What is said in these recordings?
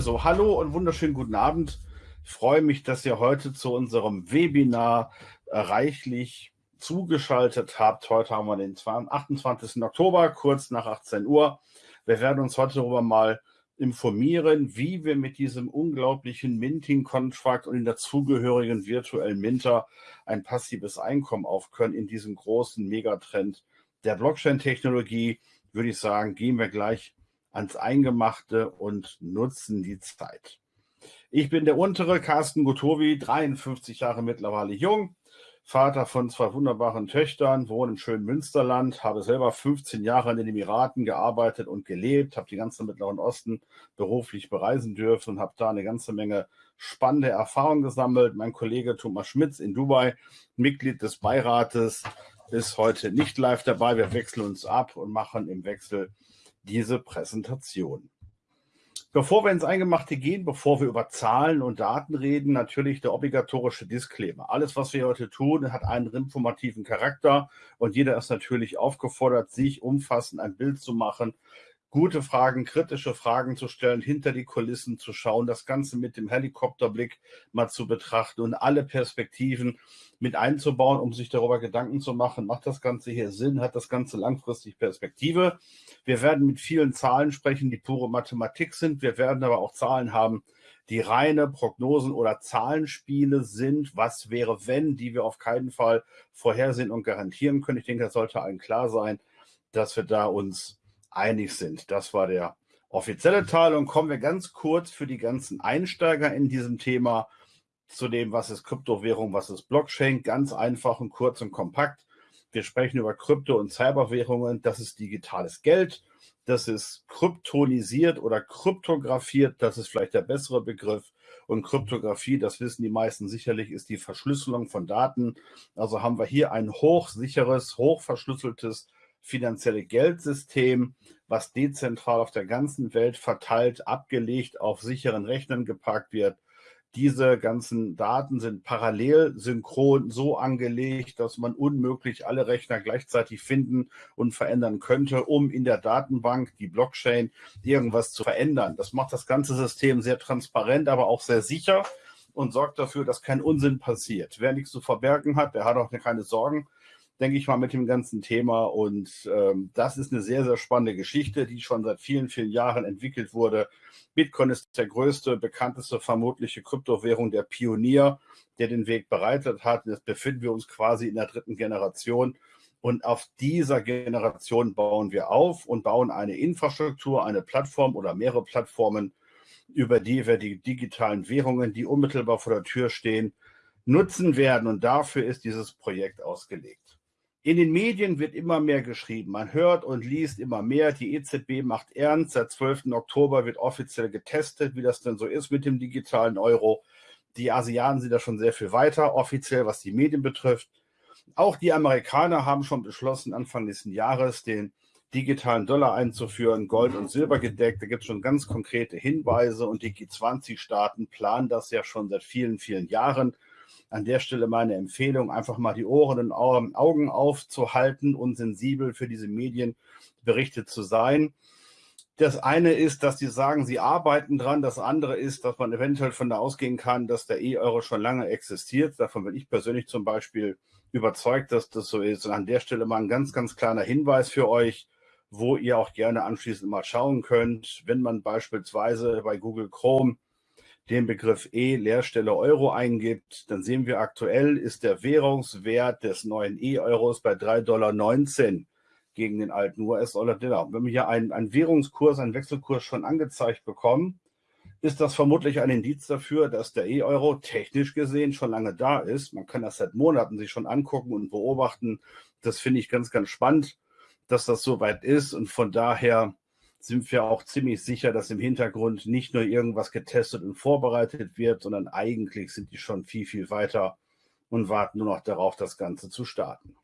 So, hallo und wunderschönen guten Abend. Ich freue mich, dass ihr heute zu unserem Webinar reichlich zugeschaltet habt. Heute haben wir den 28. Oktober, kurz nach 18 Uhr. Wir werden uns heute darüber mal informieren, wie wir mit diesem unglaublichen Minting-Contract und den dazugehörigen virtuellen Minter ein passives Einkommen aufkönnen in diesem großen Megatrend der Blockchain-Technologie, würde ich sagen, gehen wir gleich ans Eingemachte und nutzen die Zeit. Ich bin der untere Carsten Gutowi, 53 Jahre mittlerweile jung, Vater von zwei wunderbaren Töchtern, wohne im schönen Münsterland, habe selber 15 Jahre in den Emiraten gearbeitet und gelebt, habe die ganze Mittleren Osten beruflich bereisen dürfen und habe da eine ganze Menge spannende Erfahrungen gesammelt. Mein Kollege Thomas Schmitz in Dubai, Mitglied des Beirates, ist heute nicht live dabei. Wir wechseln uns ab und machen im Wechsel diese Präsentation. Bevor wir ins Eingemachte gehen, bevor wir über Zahlen und Daten reden, natürlich der obligatorische Disclaimer. Alles, was wir heute tun, hat einen informativen Charakter und jeder ist natürlich aufgefordert, sich umfassend ein Bild zu machen, gute Fragen, kritische Fragen zu stellen, hinter die Kulissen zu schauen, das Ganze mit dem Helikopterblick mal zu betrachten und alle Perspektiven mit einzubauen, um sich darüber Gedanken zu machen, macht das Ganze hier Sinn, hat das Ganze langfristig Perspektive. Wir werden mit vielen Zahlen sprechen, die pure Mathematik sind. Wir werden aber auch Zahlen haben, die reine Prognosen oder Zahlenspiele sind. Was wäre, wenn, die wir auf keinen Fall vorhersehen und garantieren können. Ich denke, das sollte allen klar sein, dass wir da uns einig sind. Das war der offizielle Teil. Und kommen wir ganz kurz für die ganzen Einsteiger in diesem Thema zu dem, was ist Kryptowährung, was ist Blockchain. Ganz einfach und kurz und kompakt. Wir sprechen über Krypto- und Cyberwährungen. Das ist digitales Geld. Das ist kryptonisiert oder kryptografiert. Das ist vielleicht der bessere Begriff. Und Kryptographie, das wissen die meisten sicherlich, ist die Verschlüsselung von Daten. Also haben wir hier ein hochsicheres, hochverschlüsseltes finanzielle Geldsystem, was dezentral auf der ganzen Welt verteilt, abgelegt, auf sicheren Rechnern gepackt wird diese ganzen Daten sind parallel synchron so angelegt, dass man unmöglich alle Rechner gleichzeitig finden und verändern könnte, um in der Datenbank, die Blockchain, irgendwas zu verändern. Das macht das ganze System sehr transparent, aber auch sehr sicher und sorgt dafür, dass kein Unsinn passiert. Wer nichts zu verbergen hat, der hat auch keine Sorgen denke ich mal, mit dem ganzen Thema. Und ähm, das ist eine sehr, sehr spannende Geschichte, die schon seit vielen, vielen Jahren entwickelt wurde. Bitcoin ist der größte, bekannteste vermutliche Kryptowährung, der Pionier, der den Weg bereitet hat. Jetzt befinden wir uns quasi in der dritten Generation. Und auf dieser Generation bauen wir auf und bauen eine Infrastruktur, eine Plattform oder mehrere Plattformen, über die wir die digitalen Währungen, die unmittelbar vor der Tür stehen, nutzen werden. Und dafür ist dieses Projekt ausgelegt. In den Medien wird immer mehr geschrieben. Man hört und liest immer mehr. Die EZB macht ernst. Seit 12. Oktober wird offiziell getestet, wie das denn so ist mit dem digitalen Euro. Die Asiaten sind da schon sehr viel weiter, offiziell, was die Medien betrifft. Auch die Amerikaner haben schon beschlossen, Anfang nächsten Jahres den digitalen Dollar einzuführen, Gold und Silber gedeckt. Da gibt es schon ganz konkrete Hinweise und die G20-Staaten planen das ja schon seit vielen, vielen Jahren. An der Stelle meine Empfehlung, einfach mal die Ohren und Augen aufzuhalten und sensibel für diese Medienberichte zu sein. Das eine ist, dass die sagen, sie arbeiten dran. Das andere ist, dass man eventuell von da ausgehen kann, dass der E-Euro schon lange existiert. Davon bin ich persönlich zum Beispiel überzeugt, dass das so ist. Und an der Stelle mal ein ganz, ganz kleiner Hinweis für euch, wo ihr auch gerne anschließend mal schauen könnt. Wenn man beispielsweise bei Google Chrome den Begriff E Leerstelle Euro eingibt, dann sehen wir aktuell ist der Währungswert des neuen E-Euros bei 3,19 Dollar gegen den alten US-Dollar. Wenn wir hier einen, einen Währungskurs, einen Wechselkurs schon angezeigt bekommen, ist das vermutlich ein Indiz dafür, dass der E-Euro technisch gesehen schon lange da ist. Man kann das seit Monaten sich schon angucken und beobachten. Das finde ich ganz, ganz spannend, dass das so weit ist. Und von daher sind wir auch ziemlich sicher, dass im Hintergrund nicht nur irgendwas getestet und vorbereitet wird, sondern eigentlich sind die schon viel, viel weiter und warten nur noch darauf, das Ganze zu starten.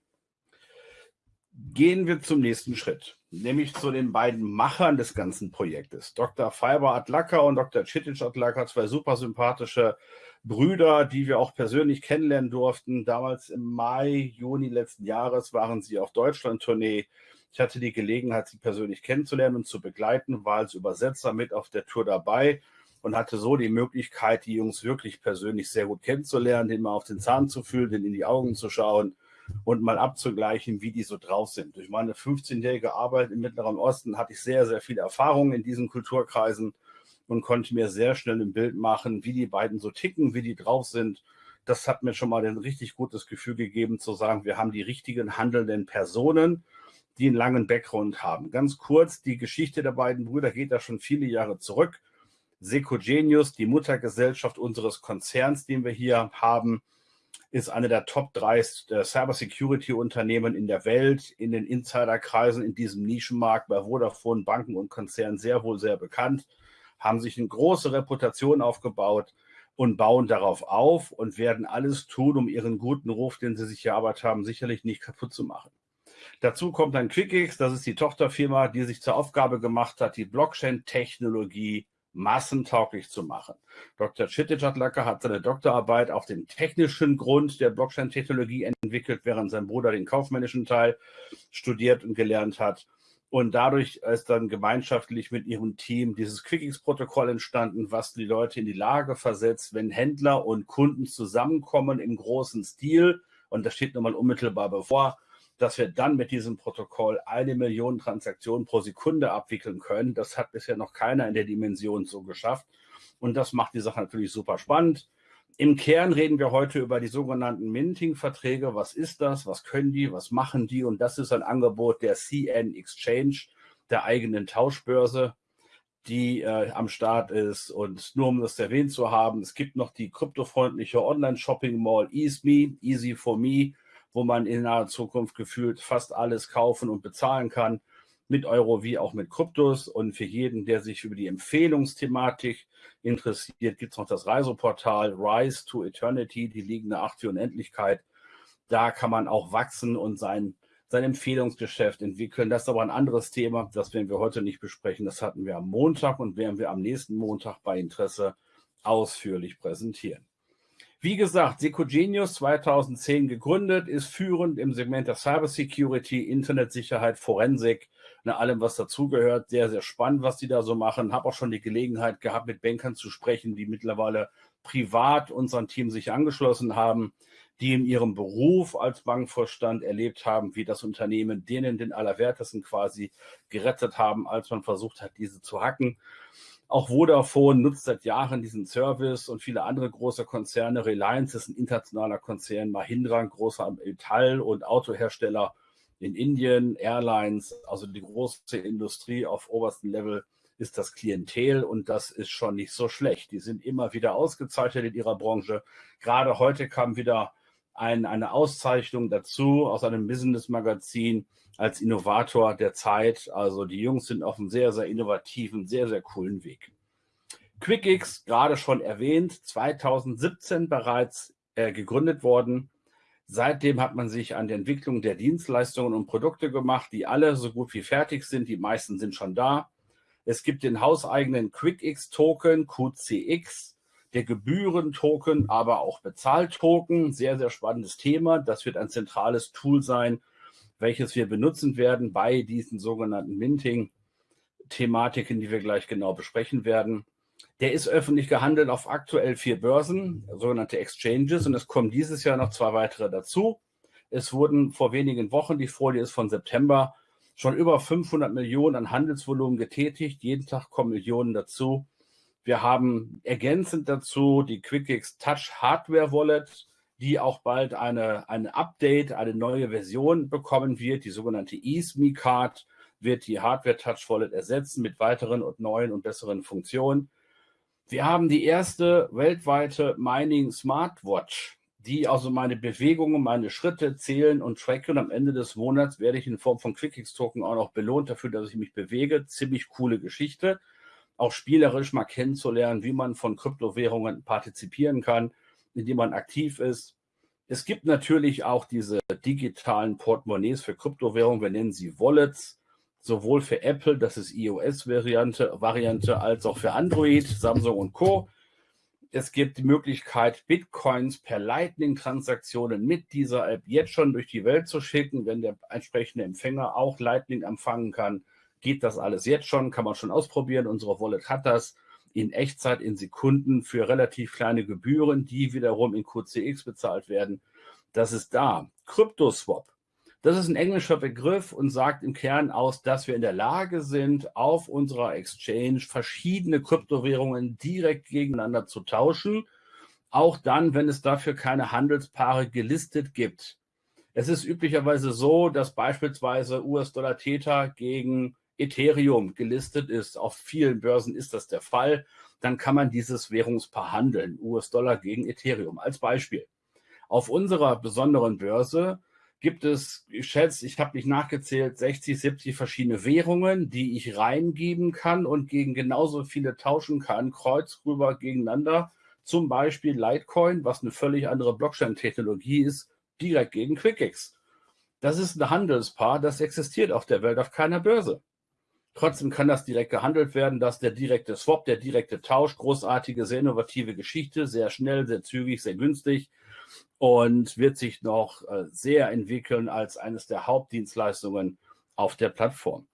Gehen wir zum nächsten Schritt, nämlich zu den beiden Machern des ganzen Projektes. Dr. Fiber Adlaka und Dr. Citic Adlaka, zwei super sympathische Brüder, die wir auch persönlich kennenlernen durften. Damals im Mai, Juni letzten Jahres waren sie auf Deutschland-Tournee ich hatte die Gelegenheit, sie persönlich kennenzulernen und zu begleiten, war als Übersetzer mit auf der Tour dabei und hatte so die Möglichkeit, die Jungs wirklich persönlich sehr gut kennenzulernen, den mal auf den Zahn zu fühlen, den in die Augen zu schauen und mal abzugleichen, wie die so drauf sind. Durch meine 15-jährige Arbeit im Mittleren Osten hatte ich sehr, sehr viel Erfahrung in diesen Kulturkreisen und konnte mir sehr schnell ein Bild machen, wie die beiden so ticken, wie die drauf sind. Das hat mir schon mal ein richtig gutes Gefühl gegeben, zu sagen, wir haben die richtigen handelnden Personen, die einen langen Background haben. Ganz kurz, die Geschichte der beiden Brüder geht da schon viele Jahre zurück. Secogenius, die Muttergesellschaft unseres Konzerns, den wir hier haben, ist eine der Top 3 Cybersecurity-Unternehmen in der Welt, in den Insiderkreisen in diesem Nischenmarkt bei Vodafone, Banken und Konzernen sehr wohl sehr bekannt, haben sich eine große Reputation aufgebaut und bauen darauf auf und werden alles tun, um ihren guten Ruf, den sie sich erarbeitet haben, sicherlich nicht kaputt zu machen. Dazu kommt dann QuickX, das ist die Tochterfirma, die sich zur Aufgabe gemacht hat, die Blockchain-Technologie massentauglich zu machen. Dr. Chittijatlacker hat seine Doktorarbeit auf dem technischen Grund der Blockchain-Technologie entwickelt, während sein Bruder den kaufmännischen Teil studiert und gelernt hat. Und dadurch ist dann gemeinschaftlich mit ihrem Team dieses QuickX-Protokoll entstanden, was die Leute in die Lage versetzt, wenn Händler und Kunden zusammenkommen im großen Stil, und das steht nun mal unmittelbar bevor, dass wir dann mit diesem Protokoll eine Million Transaktionen pro Sekunde abwickeln können. Das hat bisher noch keiner in der Dimension so geschafft. Und das macht die Sache natürlich super spannend. Im Kern reden wir heute über die sogenannten Minting-Verträge. Was ist das? Was können die? Was machen die? Und das ist ein Angebot der CN Exchange, der eigenen Tauschbörse, die äh, am Start ist. Und nur um das erwähnt zu haben, es gibt noch die kryptofreundliche Online-Shopping-Mall EaseMe, Easy for Me, wo man in naher Zukunft gefühlt fast alles kaufen und bezahlen kann, mit Euro wie auch mit Kryptos. Und für jeden, der sich über die Empfehlungsthematik interessiert, gibt es noch das Reiseportal Rise to Eternity, die liegende Acht für Unendlichkeit. Da kann man auch wachsen und sein, sein Empfehlungsgeschäft entwickeln. Das ist aber ein anderes Thema, das werden wir heute nicht besprechen. Das hatten wir am Montag und werden wir am nächsten Montag bei Interesse ausführlich präsentieren. Wie gesagt, Secogenius 2010 gegründet, ist führend im Segment der Cybersecurity, Internetsicherheit, Forensik, ne, allem, was dazugehört. Sehr, sehr spannend, was die da so machen. Habe auch schon die Gelegenheit gehabt, mit Bankern zu sprechen, die mittlerweile privat unseren Team sich angeschlossen haben, die in ihrem Beruf als Bankvorstand erlebt haben, wie das Unternehmen denen den Allerwertesten quasi gerettet haben, als man versucht hat, diese zu hacken. Auch Vodafone nutzt seit Jahren diesen Service und viele andere große Konzerne. Reliance ist ein internationaler Konzern, Mahindra, ein großer Metall- und Autohersteller in Indien, Airlines, also die große Industrie auf oberstem Level ist das Klientel und das ist schon nicht so schlecht. Die sind immer wieder ausgezeichnet in ihrer Branche. Gerade heute kam wieder ein, eine Auszeichnung dazu aus einem Business-Magazin als Innovator der Zeit. Also die Jungs sind auf einem sehr, sehr innovativen, sehr, sehr coolen Weg. QuickX, gerade schon erwähnt, 2017 bereits äh, gegründet worden. Seitdem hat man sich an der Entwicklung der Dienstleistungen und Produkte gemacht, die alle so gut wie fertig sind. Die meisten sind schon da. Es gibt den hauseigenen QuickX-Token, QCX, der Gebührentoken, aber auch Bezahltoken. Sehr, sehr spannendes Thema. Das wird ein zentrales Tool sein, welches wir benutzen werden bei diesen sogenannten Minting-Thematiken, die wir gleich genau besprechen werden. Der ist öffentlich gehandelt auf aktuell vier Börsen, sogenannte Exchanges, und es kommen dieses Jahr noch zwei weitere dazu. Es wurden vor wenigen Wochen, die Folie ist von September, schon über 500 Millionen an Handelsvolumen getätigt. Jeden Tag kommen Millionen dazu. Wir haben ergänzend dazu die QuickX Touch Hardware Wallet, die auch bald eine, eine Update, eine neue Version bekommen wird. Die sogenannte eSme Card wird die Hardware Touch Wallet ersetzen mit weiteren und neuen und besseren Funktionen. Wir haben die erste weltweite Mining Smartwatch, die also meine Bewegungen, meine Schritte zählen und tracken. Am Ende des Monats werde ich in Form von QuickX Token auch noch belohnt dafür, dass ich mich bewege. Ziemlich coole Geschichte auch spielerisch mal kennenzulernen, wie man von Kryptowährungen partizipieren kann, indem man aktiv ist. Es gibt natürlich auch diese digitalen Portemonnaies für Kryptowährungen, wir nennen sie Wallets, sowohl für Apple, das ist iOS-Variante, Variante, als auch für Android, Samsung und Co. Es gibt die Möglichkeit, Bitcoins per Lightning-Transaktionen mit dieser App jetzt schon durch die Welt zu schicken, wenn der entsprechende Empfänger auch Lightning empfangen kann geht das alles jetzt schon, kann man schon ausprobieren. Unsere Wallet hat das. In Echtzeit in Sekunden für relativ kleine Gebühren, die wiederum in QCX bezahlt werden. Das ist da. CryptoSwap. Das ist ein englischer Begriff und sagt im Kern aus, dass wir in der Lage sind, auf unserer Exchange verschiedene Kryptowährungen direkt gegeneinander zu tauschen, auch dann, wenn es dafür keine Handelspaare gelistet gibt. Es ist üblicherweise so, dass beispielsweise US-Dollar Theta gegen Ethereum gelistet ist. Auf vielen Börsen ist das der Fall. Dann kann man dieses Währungspaar handeln, US-Dollar gegen Ethereum als Beispiel. Auf unserer besonderen Börse gibt es, ich schätze, ich habe nicht nachgezählt, 60, 70 verschiedene Währungen, die ich reingeben kann und gegen genauso viele tauschen kann, kreuz rüber gegeneinander. Zum Beispiel Litecoin, was eine völlig andere Blockchain-Technologie ist, direkt gegen QuickX. Das ist ein Handelspaar, das existiert auf der Welt auf keiner Börse. Trotzdem kann das direkt gehandelt werden, dass der direkte Swap, der direkte Tausch, großartige, sehr innovative Geschichte, sehr schnell, sehr zügig, sehr günstig und wird sich noch äh, sehr entwickeln als eines der Hauptdienstleistungen auf der Plattform.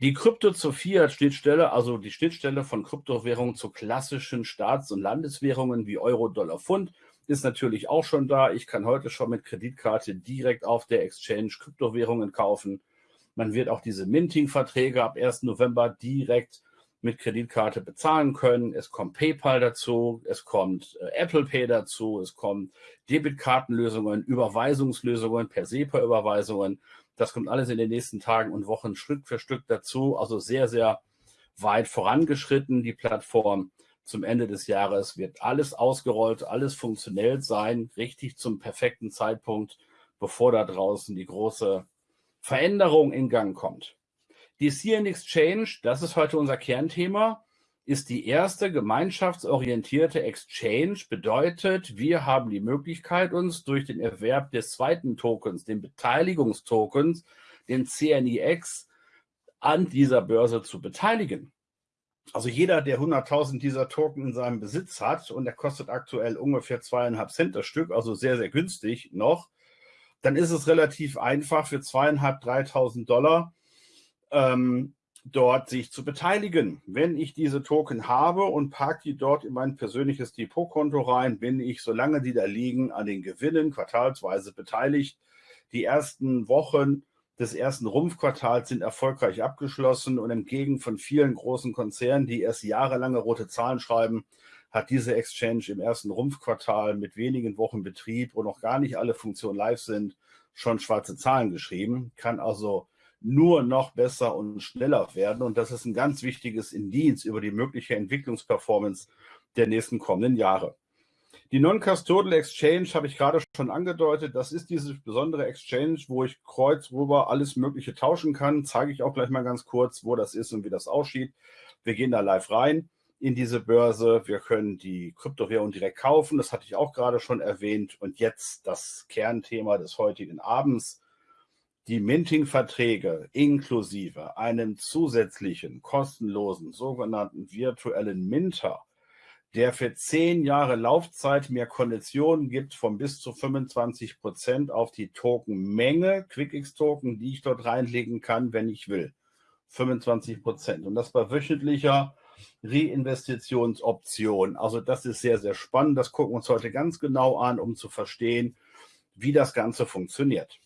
Die Krypto zur Fiat-Schnittstelle, also die Schnittstelle von Kryptowährungen zu klassischen Staats- und Landeswährungen wie Euro, Dollar, Pfund, ist natürlich auch schon da. Ich kann heute schon mit Kreditkarte direkt auf der Exchange Kryptowährungen kaufen. Man wird auch diese Minting-Verträge ab 1. November direkt mit Kreditkarte bezahlen können. Es kommt PayPal dazu, es kommt äh, Apple Pay dazu, es kommt Debitkartenlösungen, Überweisungslösungen per SEPA-Überweisungen. Das kommt alles in den nächsten Tagen und Wochen Stück für Stück dazu. Also sehr, sehr weit vorangeschritten, die Plattform. Zum Ende des Jahres wird alles ausgerollt, alles funktionell sein, richtig zum perfekten Zeitpunkt, bevor da draußen die große Veränderung in Gang kommt. Die CN Exchange, das ist heute unser Kernthema, ist die erste gemeinschaftsorientierte Exchange. Bedeutet, wir haben die Möglichkeit, uns durch den Erwerb des zweiten Tokens, den Beteiligungstokens, den CNIX, an dieser Börse zu beteiligen. Also jeder, der 100.000 dieser Token in seinem Besitz hat und der kostet aktuell ungefähr zweieinhalb Cent das Stück, also sehr, sehr günstig noch, dann ist es relativ einfach für zweieinhalb, dreitausend Dollar ähm, dort sich zu beteiligen. Wenn ich diese Token habe und parke die dort in mein persönliches Depotkonto rein, bin ich, solange die da liegen, an den Gewinnen quartalsweise beteiligt. Die ersten Wochen des ersten Rumpfquartals sind erfolgreich abgeschlossen und entgegen von vielen großen Konzernen, die erst jahrelange rote Zahlen schreiben, hat diese Exchange im ersten Rumpfquartal mit wenigen Wochen Betrieb, wo noch gar nicht alle Funktionen live sind, schon schwarze Zahlen geschrieben, kann also nur noch besser und schneller werden. Und das ist ein ganz wichtiges Indiz über die mögliche Entwicklungsperformance der nächsten kommenden Jahre. Die Non-Custodial Exchange habe ich gerade schon angedeutet. Das ist diese besondere Exchange, wo ich kreuz rüber alles Mögliche tauschen kann. Zeige ich auch gleich mal ganz kurz, wo das ist und wie das aussieht. Wir gehen da live rein in diese Börse. Wir können die Kryptowährung direkt kaufen. Das hatte ich auch gerade schon erwähnt. Und jetzt das Kernthema des heutigen Abends. Die Minting-Verträge inklusive einem zusätzlichen kostenlosen sogenannten virtuellen Minter, der für zehn Jahre Laufzeit mehr Konditionen gibt von bis zu 25 Prozent auf die Tokenmenge, QuickX-Token, die ich dort reinlegen kann, wenn ich will. 25 Prozent. Und das bei wöchentlicher Reinvestitionsoption. Also das ist sehr, sehr spannend. Das gucken wir uns heute ganz genau an, um zu verstehen, wie das Ganze funktioniert.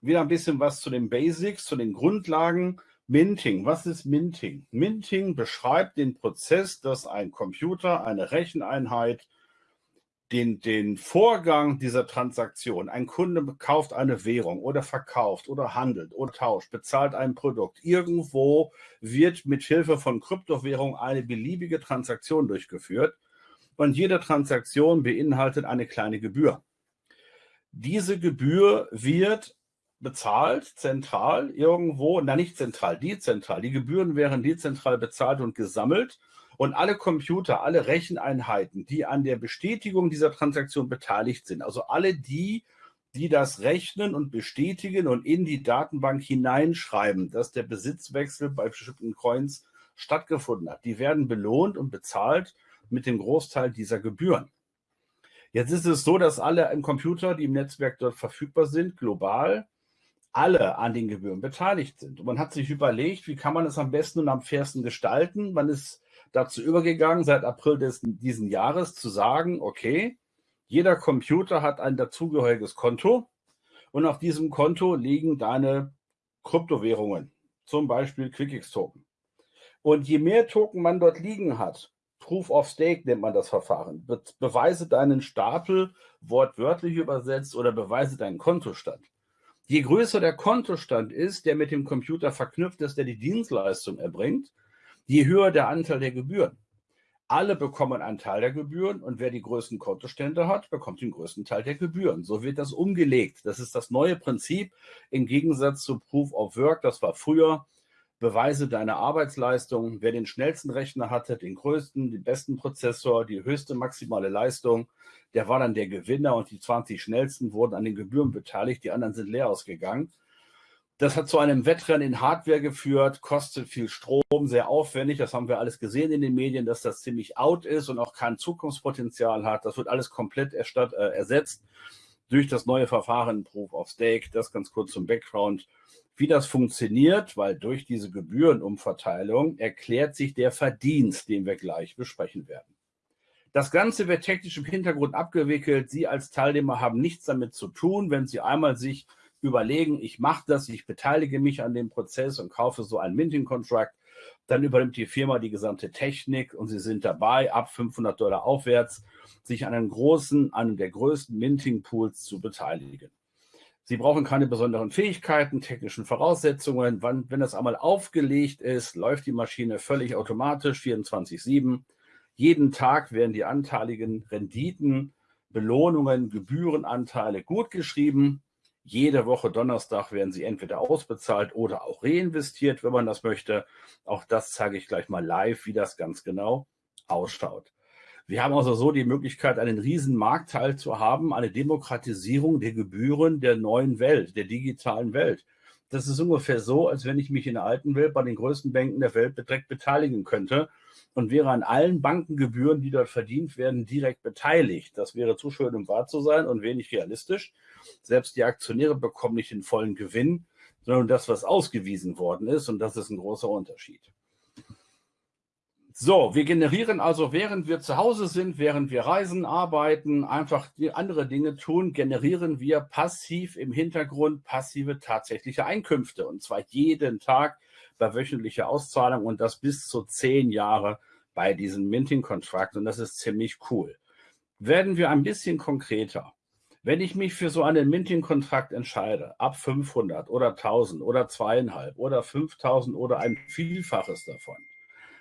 Wieder ein bisschen was zu den Basics, zu den Grundlagen. Minting. Was ist Minting? Minting beschreibt den Prozess, dass ein Computer, eine Recheneinheit, den, den Vorgang dieser Transaktion, ein Kunde kauft eine Währung oder verkauft oder handelt oder tauscht, bezahlt ein Produkt. Irgendwo wird mit Hilfe von Kryptowährung eine beliebige Transaktion durchgeführt und jede Transaktion beinhaltet eine kleine Gebühr. Diese Gebühr wird bezahlt, zentral irgendwo, na nicht zentral, dezentral. Die Gebühren wären dezentral bezahlt und gesammelt und alle Computer, alle Recheneinheiten, die an der Bestätigung dieser Transaktion beteiligt sind, also alle die, die das rechnen und bestätigen und in die Datenbank hineinschreiben, dass der Besitzwechsel bei bestimmten Coins stattgefunden hat, die werden belohnt und bezahlt mit dem Großteil dieser Gebühren. Jetzt ist es so, dass alle im Computer, die im Netzwerk dort verfügbar sind, global, alle an den Gebühren beteiligt sind. Und man hat sich überlegt, wie kann man es am besten und am fairsten gestalten. Man ist dazu übergegangen, seit April des, diesen Jahres zu sagen, okay, jeder Computer hat ein dazugehöriges Konto und auf diesem Konto liegen deine Kryptowährungen, zum Beispiel QuickX-Token. Und je mehr Token man dort liegen hat, Proof of Stake nennt man das Verfahren, Be beweise deinen Stapel wortwörtlich übersetzt oder beweise deinen Kontostand. Je größer der Kontostand ist, der mit dem Computer verknüpft ist, der die Dienstleistung erbringt, je höher der Anteil der Gebühren. Alle bekommen einen Teil der Gebühren und wer die größten Kontostände hat, bekommt den größten Teil der Gebühren. So wird das umgelegt. Das ist das neue Prinzip im Gegensatz zu Proof of Work. Das war früher beweise deine Arbeitsleistung. Wer den schnellsten Rechner hatte, den größten, den besten Prozessor, die höchste maximale Leistung, der war dann der Gewinner und die 20 schnellsten wurden an den Gebühren beteiligt. Die anderen sind leer ausgegangen. Das hat zu einem Wettrennen in Hardware geführt, kostet viel Strom, sehr aufwendig. Das haben wir alles gesehen in den Medien, dass das ziemlich out ist und auch kein Zukunftspotenzial hat. Das wird alles komplett erstatt, äh, ersetzt durch das neue Verfahren Proof of Stake. Das ganz kurz zum Background. Wie das funktioniert, weil durch diese Gebührenumverteilung erklärt sich der Verdienst, den wir gleich besprechen werden. Das Ganze wird technisch im Hintergrund abgewickelt. Sie als Teilnehmer haben nichts damit zu tun, wenn Sie einmal sich überlegen, ich mache das, ich beteilige mich an dem Prozess und kaufe so einen Minting-Contract, dann übernimmt die Firma die gesamte Technik und Sie sind dabei, ab 500 Dollar aufwärts, sich an einem großen, einem der größten Minting-Pools zu beteiligen. Sie brauchen keine besonderen Fähigkeiten, technischen Voraussetzungen. Wann, wenn das einmal aufgelegt ist, läuft die Maschine völlig automatisch 24-7. Jeden Tag werden die anteiligen Renditen, Belohnungen, Gebührenanteile gut geschrieben. Jede Woche Donnerstag werden sie entweder ausbezahlt oder auch reinvestiert, wenn man das möchte. Auch das zeige ich gleich mal live, wie das ganz genau ausschaut. Wir haben also so die Möglichkeit, einen riesen Marktteil zu haben, eine Demokratisierung der Gebühren der neuen Welt, der digitalen Welt. Das ist ungefähr so, als wenn ich mich in der alten Welt bei den größten Banken der Welt direkt beteiligen könnte und wäre an allen Bankengebühren, die dort verdient werden, direkt beteiligt. Das wäre zu schön, um wahr zu sein und wenig realistisch. Selbst die Aktionäre bekommen nicht den vollen Gewinn, sondern das, was ausgewiesen worden ist. Und das ist ein großer Unterschied. So, wir generieren also, während wir zu Hause sind, während wir reisen, arbeiten, einfach andere Dinge tun, generieren wir passiv im Hintergrund passive tatsächliche Einkünfte. Und zwar jeden Tag bei wöchentlicher Auszahlung und das bis zu zehn Jahre bei diesem Minting-Contract. Und das ist ziemlich cool. Werden wir ein bisschen konkreter. Wenn ich mich für so einen Minting-Kontrakt entscheide, ab 500 oder 1000 oder zweieinhalb oder 5000 oder ein Vielfaches davon,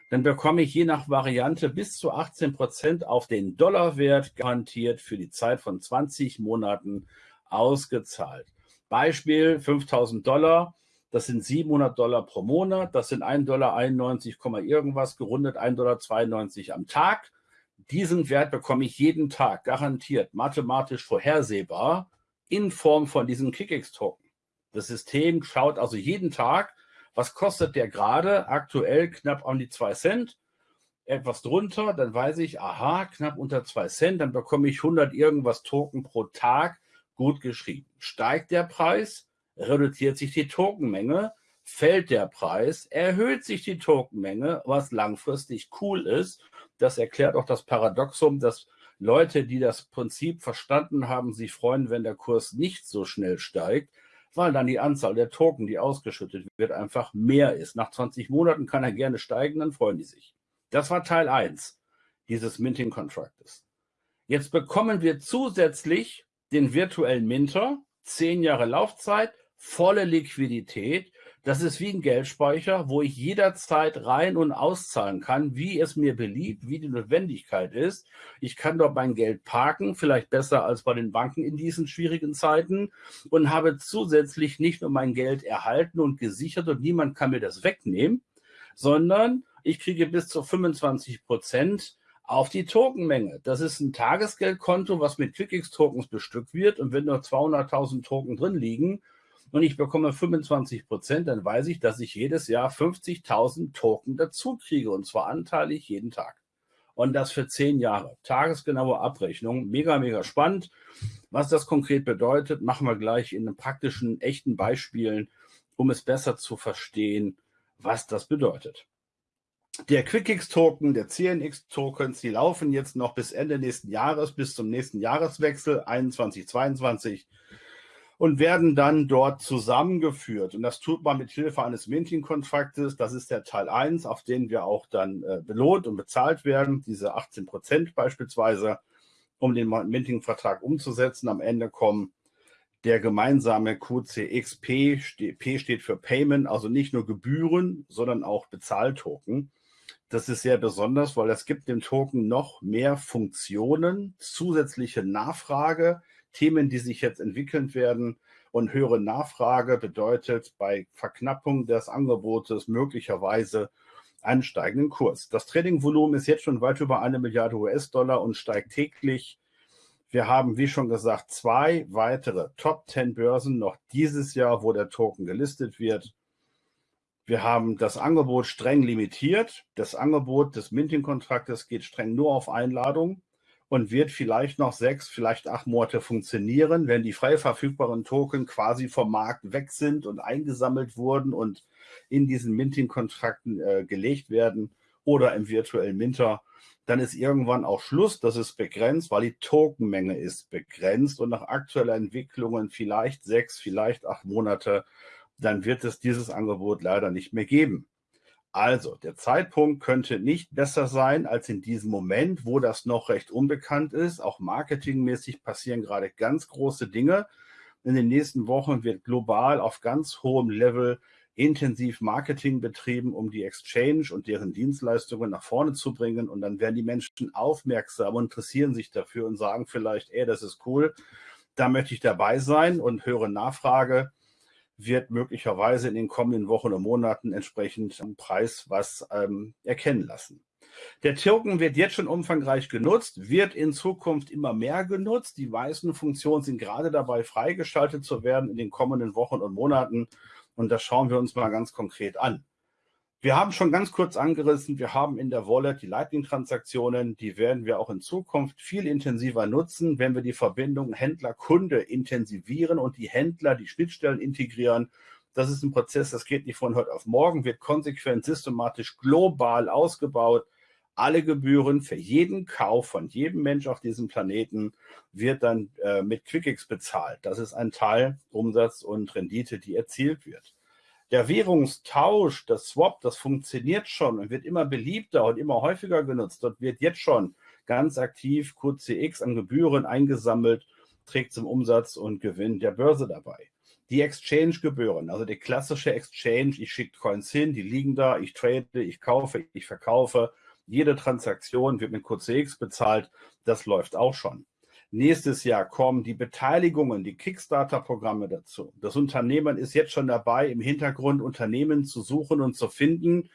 dann bekomme ich je nach Variante bis zu 18 Prozent auf den Dollarwert garantiert für die Zeit von 20 Monaten ausgezahlt. Beispiel 5000 Dollar, das sind 700 Dollar pro Monat, das sind 1,91 Dollar irgendwas, gerundet 1,92 Dollar am Tag diesen Wert bekomme ich jeden Tag garantiert mathematisch vorhersehbar in Form von diesem KickX-Token. Das System schaut also jeden Tag, was kostet der gerade aktuell knapp an die 2 Cent, etwas drunter, dann weiß ich, aha, knapp unter 2 Cent, dann bekomme ich 100 irgendwas Token pro Tag gut geschrieben. Steigt der Preis, reduziert sich die Tokenmenge, fällt der Preis, erhöht sich die Tokenmenge, was langfristig cool ist das erklärt auch das Paradoxum, dass Leute, die das Prinzip verstanden haben, sich freuen, wenn der Kurs nicht so schnell steigt, weil dann die Anzahl der Token, die ausgeschüttet wird, einfach mehr ist. Nach 20 Monaten kann er gerne steigen, dann freuen die sich. Das war Teil 1 dieses Minting Contractes. Jetzt bekommen wir zusätzlich den virtuellen Minter, 10 Jahre Laufzeit, volle Liquidität das ist wie ein Geldspeicher, wo ich jederzeit rein und auszahlen kann, wie es mir beliebt, wie die Notwendigkeit ist. Ich kann dort mein Geld parken, vielleicht besser als bei den Banken in diesen schwierigen Zeiten und habe zusätzlich nicht nur mein Geld erhalten und gesichert und niemand kann mir das wegnehmen, sondern ich kriege bis zu 25 Prozent auf die Tokenmenge. Das ist ein Tagesgeldkonto, was mit QuickX-Tokens bestückt wird. Und wenn nur 200.000 Token drin liegen, und ich bekomme 25 Prozent, dann weiß ich, dass ich jedes Jahr 50.000 Token dazu kriege und zwar anteilig jeden Tag. und das für zehn Jahre. Tagesgenaue Abrechnung, mega, mega spannend. Was das konkret bedeutet, machen wir gleich in praktischen, echten Beispielen, um es besser zu verstehen, was das bedeutet. Der QuickX-Token, der CNX-Tokens, die laufen jetzt noch bis Ende nächsten Jahres, bis zum nächsten Jahreswechsel 21, 22 und werden dann dort zusammengeführt. Und das tut man mit Hilfe eines Minting-Kontraktes. Das ist der Teil 1, auf den wir auch dann äh, belohnt und bezahlt werden, diese 18 Prozent beispielsweise, um den Minting-Vertrag umzusetzen. Am Ende kommen der gemeinsame QCXP, P steht für Payment, also nicht nur Gebühren, sondern auch Bezahltoken. Das ist sehr besonders, weil es gibt dem Token noch mehr Funktionen, zusätzliche Nachfrage, Themen, die sich jetzt entwickeln werden. Und höhere Nachfrage bedeutet bei Verknappung des Angebotes möglicherweise einen steigenden Kurs. Das Tradingvolumen ist jetzt schon weit über eine Milliarde US-Dollar und steigt täglich. Wir haben, wie schon gesagt, zwei weitere Top 10 Börsen noch dieses Jahr, wo der Token gelistet wird. Wir haben das Angebot streng limitiert. Das Angebot des Minting-Kontraktes geht streng nur auf Einladung und wird vielleicht noch sechs, vielleicht acht Monate funktionieren, wenn die frei verfügbaren Token quasi vom Markt weg sind und eingesammelt wurden und in diesen Minting-Kontrakten äh, gelegt werden oder im virtuellen Minter. Dann ist irgendwann auch Schluss. Das ist begrenzt, weil die Tokenmenge ist begrenzt und nach aktueller Entwicklungen vielleicht sechs, vielleicht acht Monate, dann wird es dieses Angebot leider nicht mehr geben. Also, der Zeitpunkt könnte nicht besser sein als in diesem Moment, wo das noch recht unbekannt ist. Auch marketingmäßig passieren gerade ganz große Dinge. In den nächsten Wochen wird global auf ganz hohem Level intensiv Marketing betrieben, um die Exchange und deren Dienstleistungen nach vorne zu bringen. Und dann werden die Menschen aufmerksam und interessieren sich dafür und sagen vielleicht, ey, das ist cool, da möchte ich dabei sein und höre Nachfrage wird möglicherweise in den kommenden Wochen und Monaten entsprechend am Preis was ähm, erkennen lassen. Der Token wird jetzt schon umfangreich genutzt, wird in Zukunft immer mehr genutzt. Die meisten Funktionen sind gerade dabei freigeschaltet zu werden in den kommenden Wochen und Monaten. Und das schauen wir uns mal ganz konkret an. Wir haben schon ganz kurz angerissen, wir haben in der Wallet die Lightning-Transaktionen, die werden wir auch in Zukunft viel intensiver nutzen, wenn wir die Verbindung Händler-Kunde intensivieren und die Händler, die Schnittstellen integrieren. Das ist ein Prozess, das geht nicht von heute auf morgen, wird konsequent, systematisch, global ausgebaut. Alle Gebühren für jeden Kauf von jedem Mensch auf diesem Planeten wird dann äh, mit QuickX bezahlt. Das ist ein Teil Umsatz und Rendite, die erzielt wird. Der Währungstausch, das Swap, das funktioniert schon und wird immer beliebter und immer häufiger genutzt. Dort wird jetzt schon ganz aktiv QCX an Gebühren eingesammelt, trägt zum Umsatz und Gewinn der Börse dabei. Die Exchange-Gebühren, also die klassische Exchange, ich schicke Coins hin, die liegen da, ich trade, ich kaufe, ich verkaufe. Jede Transaktion wird mit QCX bezahlt, das läuft auch schon. Nächstes Jahr kommen die Beteiligungen, die Kickstarter-Programme dazu. Das Unternehmen ist jetzt schon dabei, im Hintergrund Unternehmen zu suchen und zu finden,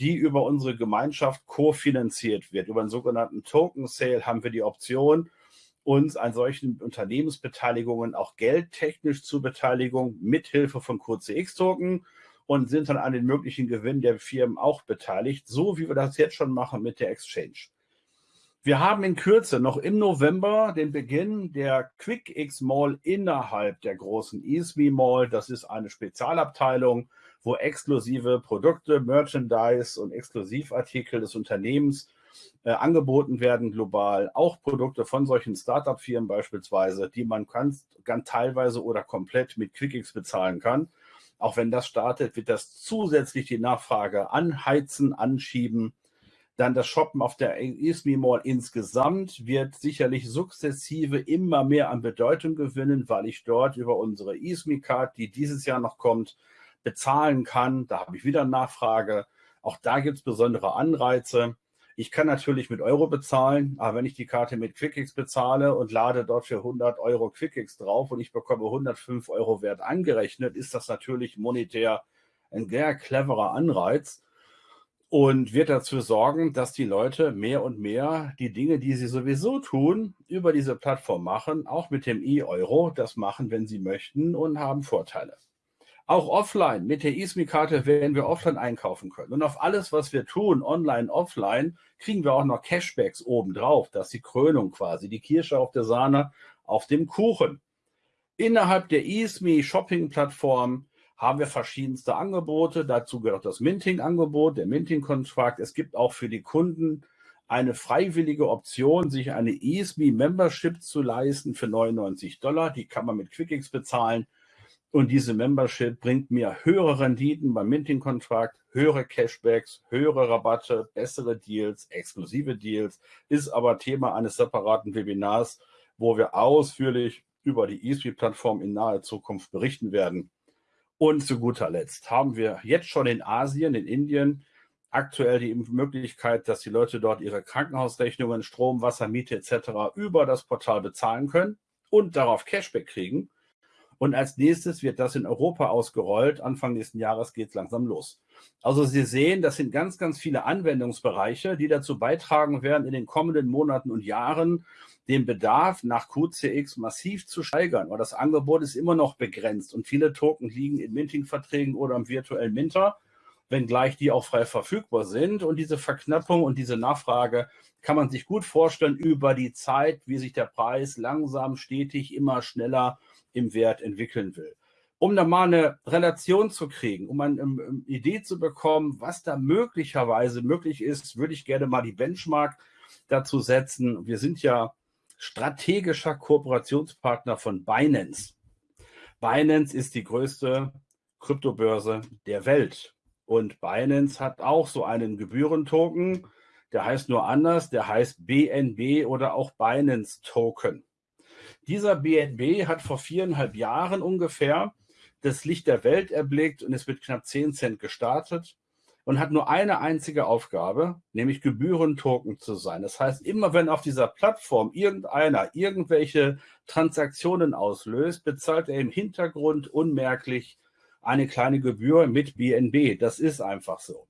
die über unsere Gemeinschaft kofinanziert wird. Über einen sogenannten Token Sale haben wir die Option, uns an solchen Unternehmensbeteiligungen auch geldtechnisch zu Beteiligung mithilfe von QCX-Token und sind dann an den möglichen Gewinn der Firmen auch beteiligt, so wie wir das jetzt schon machen mit der Exchange. Wir haben in Kürze noch im November den Beginn der QuickX Mall innerhalb der großen ESME Mall. Das ist eine Spezialabteilung, wo exklusive Produkte, Merchandise und Exklusivartikel des Unternehmens äh, angeboten werden global. Auch Produkte von solchen Startup-Firmen beispielsweise, die man ganz, ganz teilweise oder komplett mit QuickX bezahlen kann. Auch wenn das startet, wird das zusätzlich die Nachfrage anheizen, anschieben dann das Shoppen auf der ISMI Mall insgesamt wird sicherlich sukzessive immer mehr an Bedeutung gewinnen, weil ich dort über unsere ISMI Card, die dieses Jahr noch kommt, bezahlen kann. Da habe ich wieder Nachfrage. Auch da gibt es besondere Anreize. Ich kann natürlich mit Euro bezahlen, aber wenn ich die Karte mit QuickX bezahle und lade dort für 100 Euro QuickX drauf und ich bekomme 105 Euro Wert angerechnet, ist das natürlich monetär ein sehr cleverer Anreiz und wird dazu sorgen, dass die Leute mehr und mehr die Dinge, die sie sowieso tun, über diese Plattform machen, auch mit dem E-Euro, das machen, wenn sie möchten und haben Vorteile. Auch offline, mit der ISMI-Karte werden wir offline einkaufen können. Und auf alles, was wir tun, online, offline, kriegen wir auch noch Cashbacks obendrauf. Das ist die Krönung quasi, die Kirsche auf der Sahne, auf dem Kuchen. Innerhalb der ISMI Shopping-Plattform haben wir verschiedenste Angebote. Dazu gehört auch das Minting-Angebot, der Minting-Kontrakt. Es gibt auch für die Kunden eine freiwillige Option, sich eine ISMI Membership zu leisten für 99 Dollar. Die kann man mit QuickX bezahlen. Und diese Membership bringt mir höhere Renditen beim Minting-Kontrakt, höhere Cashbacks, höhere Rabatte, bessere Deals, exklusive Deals, ist aber Thema eines separaten Webinars, wo wir ausführlich über die eSpeed-Plattform in naher Zukunft berichten werden. Und zu guter Letzt haben wir jetzt schon in Asien, in Indien, aktuell die Möglichkeit, dass die Leute dort ihre Krankenhausrechnungen, Strom, Wasser, Miete etc. über das Portal bezahlen können und darauf Cashback kriegen. Und als nächstes wird das in Europa ausgerollt. Anfang nächsten Jahres geht es langsam los. Also Sie sehen, das sind ganz, ganz viele Anwendungsbereiche, die dazu beitragen werden, in den kommenden Monaten und Jahren den Bedarf nach QCX massiv zu steigern. Weil das Angebot ist immer noch begrenzt und viele Token liegen in Minting-Verträgen oder im virtuellen Minter, wenngleich die auch frei verfügbar sind. Und diese Verknappung und diese Nachfrage kann man sich gut vorstellen über die Zeit, wie sich der Preis langsam, stetig, immer schneller im Wert entwickeln will. Um da mal eine Relation zu kriegen, um eine Idee zu bekommen, was da möglicherweise möglich ist, würde ich gerne mal die Benchmark dazu setzen. Wir sind ja strategischer Kooperationspartner von Binance. Binance ist die größte Kryptobörse der Welt. Und Binance hat auch so einen Gebührentoken, der heißt nur anders, der heißt BNB oder auch Binance Token. Dieser BNB hat vor viereinhalb Jahren ungefähr das Licht der Welt erblickt und ist mit knapp 10 Cent gestartet und hat nur eine einzige Aufgabe, nämlich Gebührentoken zu sein. Das heißt, immer wenn auf dieser Plattform irgendeiner irgendwelche Transaktionen auslöst, bezahlt er im Hintergrund unmerklich eine kleine Gebühr mit BNB. Das ist einfach so.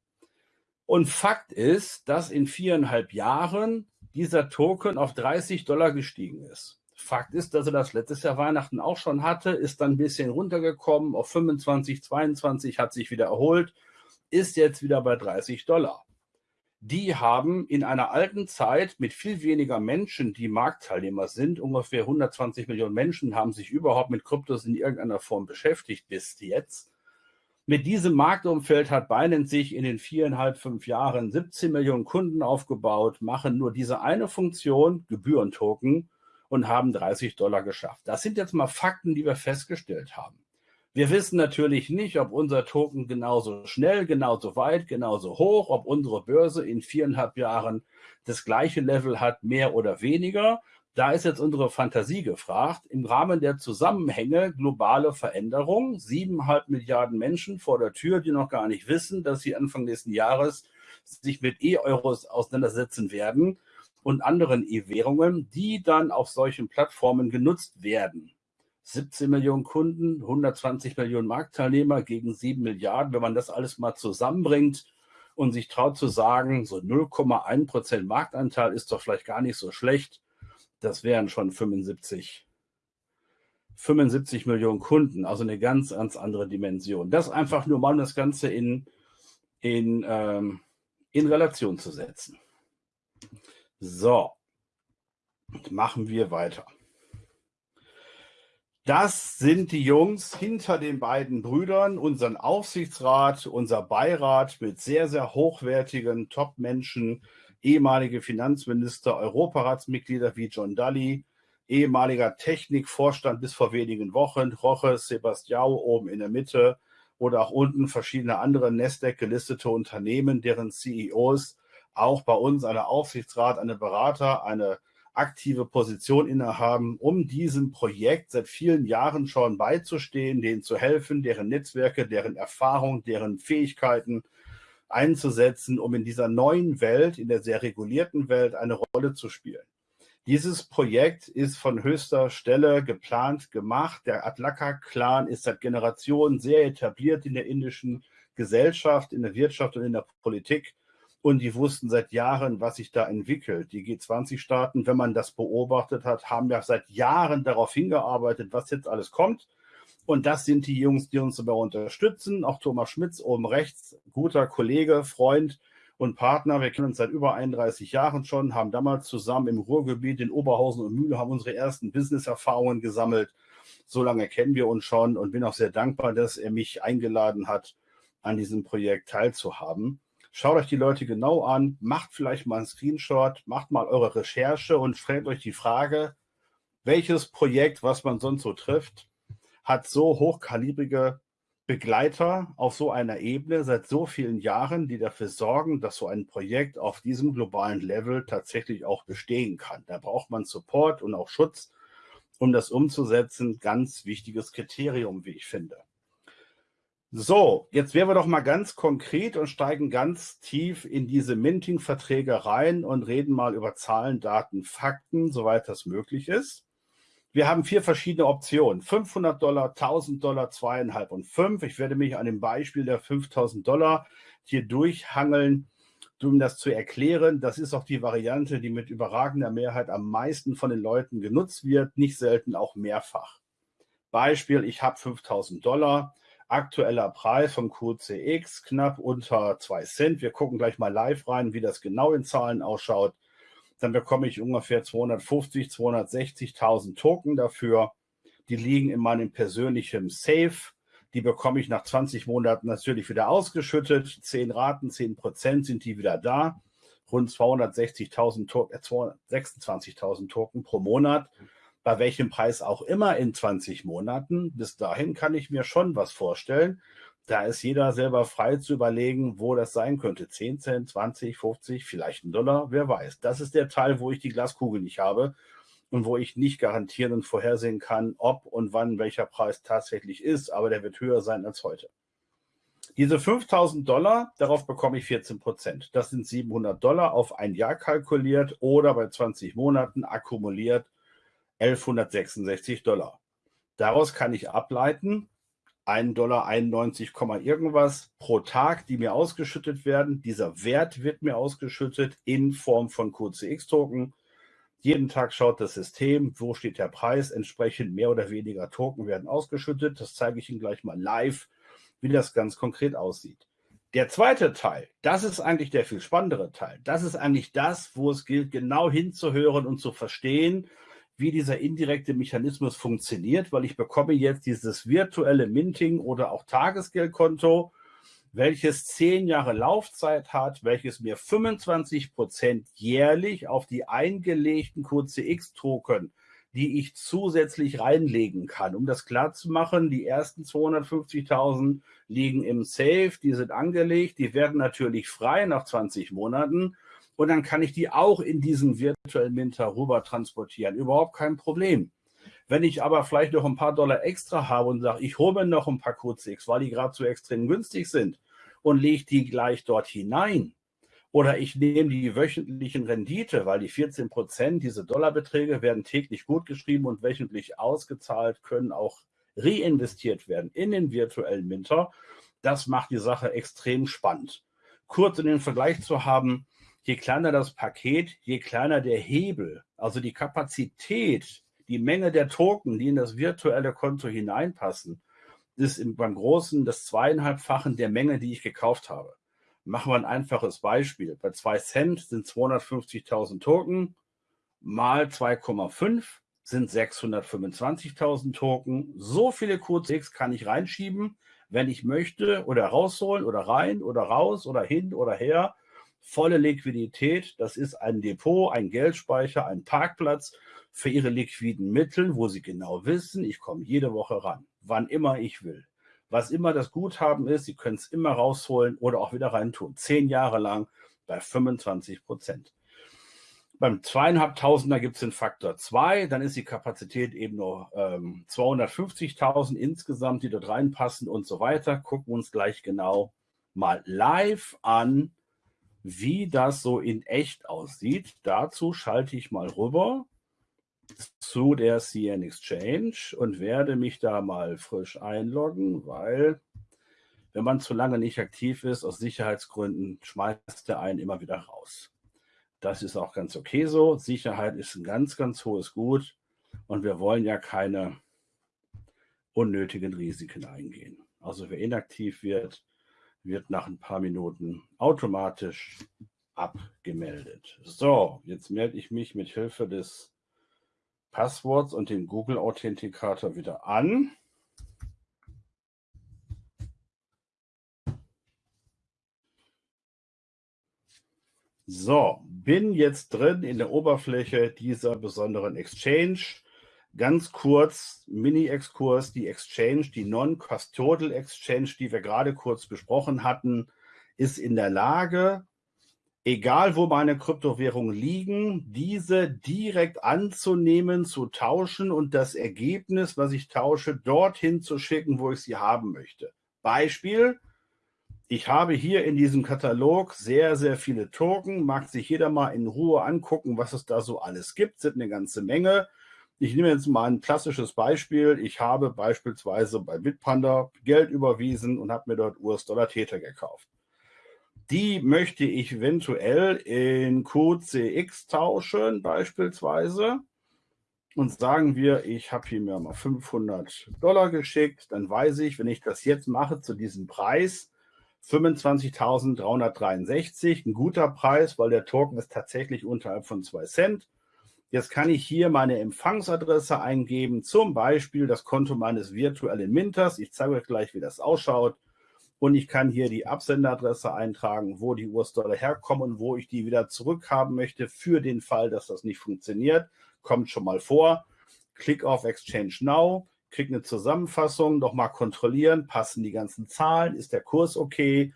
Und Fakt ist, dass in viereinhalb Jahren dieser Token auf 30 Dollar gestiegen ist. Fakt ist, dass er das letztes Jahr Weihnachten auch schon hatte, ist dann ein bisschen runtergekommen auf 25, 22, hat sich wieder erholt, ist jetzt wieder bei 30 Dollar. Die haben in einer alten Zeit mit viel weniger Menschen, die Marktteilnehmer sind, ungefähr 120 Millionen Menschen haben sich überhaupt mit Kryptos in irgendeiner Form beschäftigt bis jetzt. Mit diesem Marktumfeld hat Binance sich in den viereinhalb, fünf Jahren 17 Millionen Kunden aufgebaut, machen nur diese eine Funktion, Gebührentoken, und haben 30 Dollar geschafft. Das sind jetzt mal Fakten, die wir festgestellt haben. Wir wissen natürlich nicht, ob unser Token genauso schnell, genauso weit, genauso hoch, ob unsere Börse in viereinhalb Jahren das gleiche Level hat, mehr oder weniger. Da ist jetzt unsere Fantasie gefragt. Im Rahmen der Zusammenhänge globale Veränderung, siebeneinhalb Milliarden Menschen vor der Tür, die noch gar nicht wissen, dass sie Anfang nächsten Jahres sich mit E-Euros auseinandersetzen werden und anderen E-Währungen, die dann auf solchen Plattformen genutzt werden. 17 Millionen Kunden, 120 Millionen Marktteilnehmer gegen 7 Milliarden. Wenn man das alles mal zusammenbringt und sich traut zu sagen, so 0,1 Prozent Marktanteil ist doch vielleicht gar nicht so schlecht, das wären schon 75, 75 Millionen Kunden, also eine ganz, ganz andere Dimension. Das einfach nur mal, um das Ganze in, in, ähm, in Relation zu setzen. So, machen wir weiter. Das sind die Jungs hinter den beiden Brüdern, unseren Aufsichtsrat, unser Beirat mit sehr, sehr hochwertigen Top-Menschen, ehemalige Finanzminister, Europaratsmitglieder wie John Daly, ehemaliger Technikvorstand bis vor wenigen Wochen, Roche Sebastiao oben in der Mitte oder auch unten verschiedene andere Nasdaq gelistete Unternehmen, deren CEOs auch bei uns eine Aufsichtsrat, eine Berater, eine aktive Position innehaben, um diesem Projekt seit vielen Jahren schon beizustehen, denen zu helfen, deren Netzwerke, deren Erfahrung, deren Fähigkeiten einzusetzen, um in dieser neuen Welt, in der sehr regulierten Welt, eine Rolle zu spielen. Dieses Projekt ist von höchster Stelle geplant, gemacht. Der Adlaka-Clan ist seit Generationen sehr etabliert in der indischen Gesellschaft, in der Wirtschaft und in der Politik und die wussten seit Jahren, was sich da entwickelt. Die G20-Staaten, wenn man das beobachtet hat, haben ja seit Jahren darauf hingearbeitet, was jetzt alles kommt. Und das sind die Jungs, die uns dabei unterstützen. Auch Thomas Schmitz oben rechts, guter Kollege, Freund und Partner. Wir kennen uns seit über 31 Jahren schon, haben damals zusammen im Ruhrgebiet in Oberhausen und Mühle haben unsere ersten Business-Erfahrungen gesammelt. So lange kennen wir uns schon und bin auch sehr dankbar, dass er mich eingeladen hat, an diesem Projekt teilzuhaben. Schaut euch die Leute genau an, macht vielleicht mal einen Screenshot, macht mal eure Recherche und stellt euch die Frage, welches Projekt, was man sonst so trifft, hat so hochkalibrige Begleiter auf so einer Ebene seit so vielen Jahren, die dafür sorgen, dass so ein Projekt auf diesem globalen Level tatsächlich auch bestehen kann. Da braucht man Support und auch Schutz, um das umzusetzen. Ganz wichtiges Kriterium, wie ich finde. So, jetzt wären wir doch mal ganz konkret und steigen ganz tief in diese Minting-Verträge rein und reden mal über Zahlen, Daten, Fakten, soweit das möglich ist. Wir haben vier verschiedene Optionen. 500 Dollar, 1000 Dollar, zweieinhalb und fünf. Ich werde mich an dem Beispiel der 5000 Dollar hier durchhangeln, um das zu erklären. Das ist auch die Variante, die mit überragender Mehrheit am meisten von den Leuten genutzt wird, nicht selten auch mehrfach. Beispiel, ich habe 5000 Dollar, aktueller Preis vom QCX knapp unter 2 Cent. Wir gucken gleich mal live rein, wie das genau in Zahlen ausschaut dann bekomme ich ungefähr 250, 260.000 Token dafür. Die liegen in meinem persönlichen Safe. Die bekomme ich nach 20 Monaten natürlich wieder ausgeschüttet. 10 Raten, 10 Prozent sind die wieder da. Rund 260.000 Token, äh, 226.000 Token pro Monat. Bei welchem Preis auch immer in 20 Monaten. Bis dahin kann ich mir schon was vorstellen da ist jeder selber frei zu überlegen, wo das sein könnte. 10 Cent, 20, 50, vielleicht ein Dollar, wer weiß. Das ist der Teil, wo ich die Glaskugel nicht habe und wo ich nicht garantieren und vorhersehen kann, ob und wann welcher Preis tatsächlich ist, aber der wird höher sein als heute. Diese 5000 Dollar, darauf bekomme ich 14 Prozent. Das sind 700 Dollar auf ein Jahr kalkuliert oder bei 20 Monaten akkumuliert 1166 Dollar. Daraus kann ich ableiten, 1,91 Dollar irgendwas pro Tag, die mir ausgeschüttet werden. Dieser Wert wird mir ausgeschüttet in Form von QCX-Token. Jeden Tag schaut das System, wo steht der Preis, entsprechend mehr oder weniger Token werden ausgeschüttet. Das zeige ich Ihnen gleich mal live, wie das ganz konkret aussieht. Der zweite Teil, das ist eigentlich der viel spannendere Teil. Das ist eigentlich das, wo es gilt, genau hinzuhören und zu verstehen, wie dieser indirekte Mechanismus funktioniert, weil ich bekomme jetzt dieses virtuelle Minting oder auch Tagesgeldkonto, welches zehn Jahre Laufzeit hat, welches mir 25 Prozent jährlich auf die eingelegten QCX-Token, die ich zusätzlich reinlegen kann. Um das klar zu machen, die ersten 250.000 liegen im Safe, die sind angelegt, die werden natürlich frei nach 20 Monaten und dann kann ich die auch in diesen virtuellen Minter rüber transportieren. Überhaupt kein Problem. Wenn ich aber vielleicht noch ein paar Dollar extra habe und sage, ich hole mir noch ein paar QCX, weil die gerade so extrem günstig sind und lege die gleich dort hinein, oder ich nehme die wöchentlichen Rendite, weil die 14 Prozent, diese Dollarbeträge werden täglich gut geschrieben und wöchentlich ausgezahlt, können auch reinvestiert werden in den virtuellen Minter. Das macht die Sache extrem spannend. Kurz in den Vergleich zu haben, je kleiner das Paket, je kleiner der Hebel, also die Kapazität, die Menge der Token, die in das virtuelle Konto hineinpassen, ist beim Großen das zweieinhalbfachen der Menge, die ich gekauft habe. Machen wir ein einfaches Beispiel. Bei 2 Cent sind 250.000 Token, mal 2,5 sind 625.000 Token. So viele QCX kann ich reinschieben, wenn ich möchte, oder rausholen, oder rein, oder raus, oder hin, oder her volle Liquidität. Das ist ein Depot, ein Geldspeicher, ein Parkplatz für Ihre liquiden Mittel, wo Sie genau wissen, ich komme jede Woche ran, wann immer ich will. Was immer das Guthaben ist, Sie können es immer rausholen oder auch wieder reintun. Zehn Jahre lang bei 25 Prozent. Beim zweieinhalbtausender gibt es den Faktor 2, dann ist die Kapazität eben nur ähm, 250.000 insgesamt, die dort reinpassen und so weiter. Gucken wir uns gleich genau mal live an, wie das so in echt aussieht. Dazu schalte ich mal rüber zu der CN Exchange und werde mich da mal frisch einloggen, weil wenn man zu lange nicht aktiv ist, aus Sicherheitsgründen schmeißt der einen immer wieder raus. Das ist auch ganz okay so. Sicherheit ist ein ganz, ganz hohes Gut und wir wollen ja keine unnötigen Risiken eingehen. Also wer inaktiv wird, wird nach ein paar Minuten automatisch abgemeldet. So, jetzt melde ich mich mit Hilfe des Passworts und dem Google Authentikator wieder an. So, bin jetzt drin in der Oberfläche dieser besonderen Exchange. Ganz kurz, Mini-Exkurs, die Exchange, die Non-Custodial Exchange, die wir gerade kurz besprochen hatten, ist in der Lage, egal wo meine Kryptowährungen liegen, diese direkt anzunehmen, zu tauschen und das Ergebnis, was ich tausche, dorthin zu schicken, wo ich sie haben möchte. Beispiel, ich habe hier in diesem Katalog sehr, sehr viele Token, mag sich jeder mal in Ruhe angucken, was es da so alles gibt, sind eine ganze Menge. Ich nehme jetzt mal ein klassisches Beispiel. Ich habe beispielsweise bei Bitpanda Geld überwiesen und habe mir dort US-Dollar-Täter gekauft. Die möchte ich eventuell in QCX tauschen beispielsweise. Und sagen wir, ich habe hier mir mal 500 Dollar geschickt, dann weiß ich, wenn ich das jetzt mache zu diesem Preis, 25.363, ein guter Preis, weil der Token ist tatsächlich unterhalb von 2 Cent. Jetzt kann ich hier meine Empfangsadresse eingeben, zum Beispiel das Konto meines virtuellen Minters. Ich zeige euch gleich, wie das ausschaut. Und ich kann hier die Absenderadresse eintragen, wo die US-Dollar herkommen und wo ich die wieder zurückhaben möchte für den Fall, dass das nicht funktioniert. Kommt schon mal vor. Klick auf Exchange Now, krieg eine Zusammenfassung, nochmal kontrollieren, passen die ganzen Zahlen, ist der Kurs okay,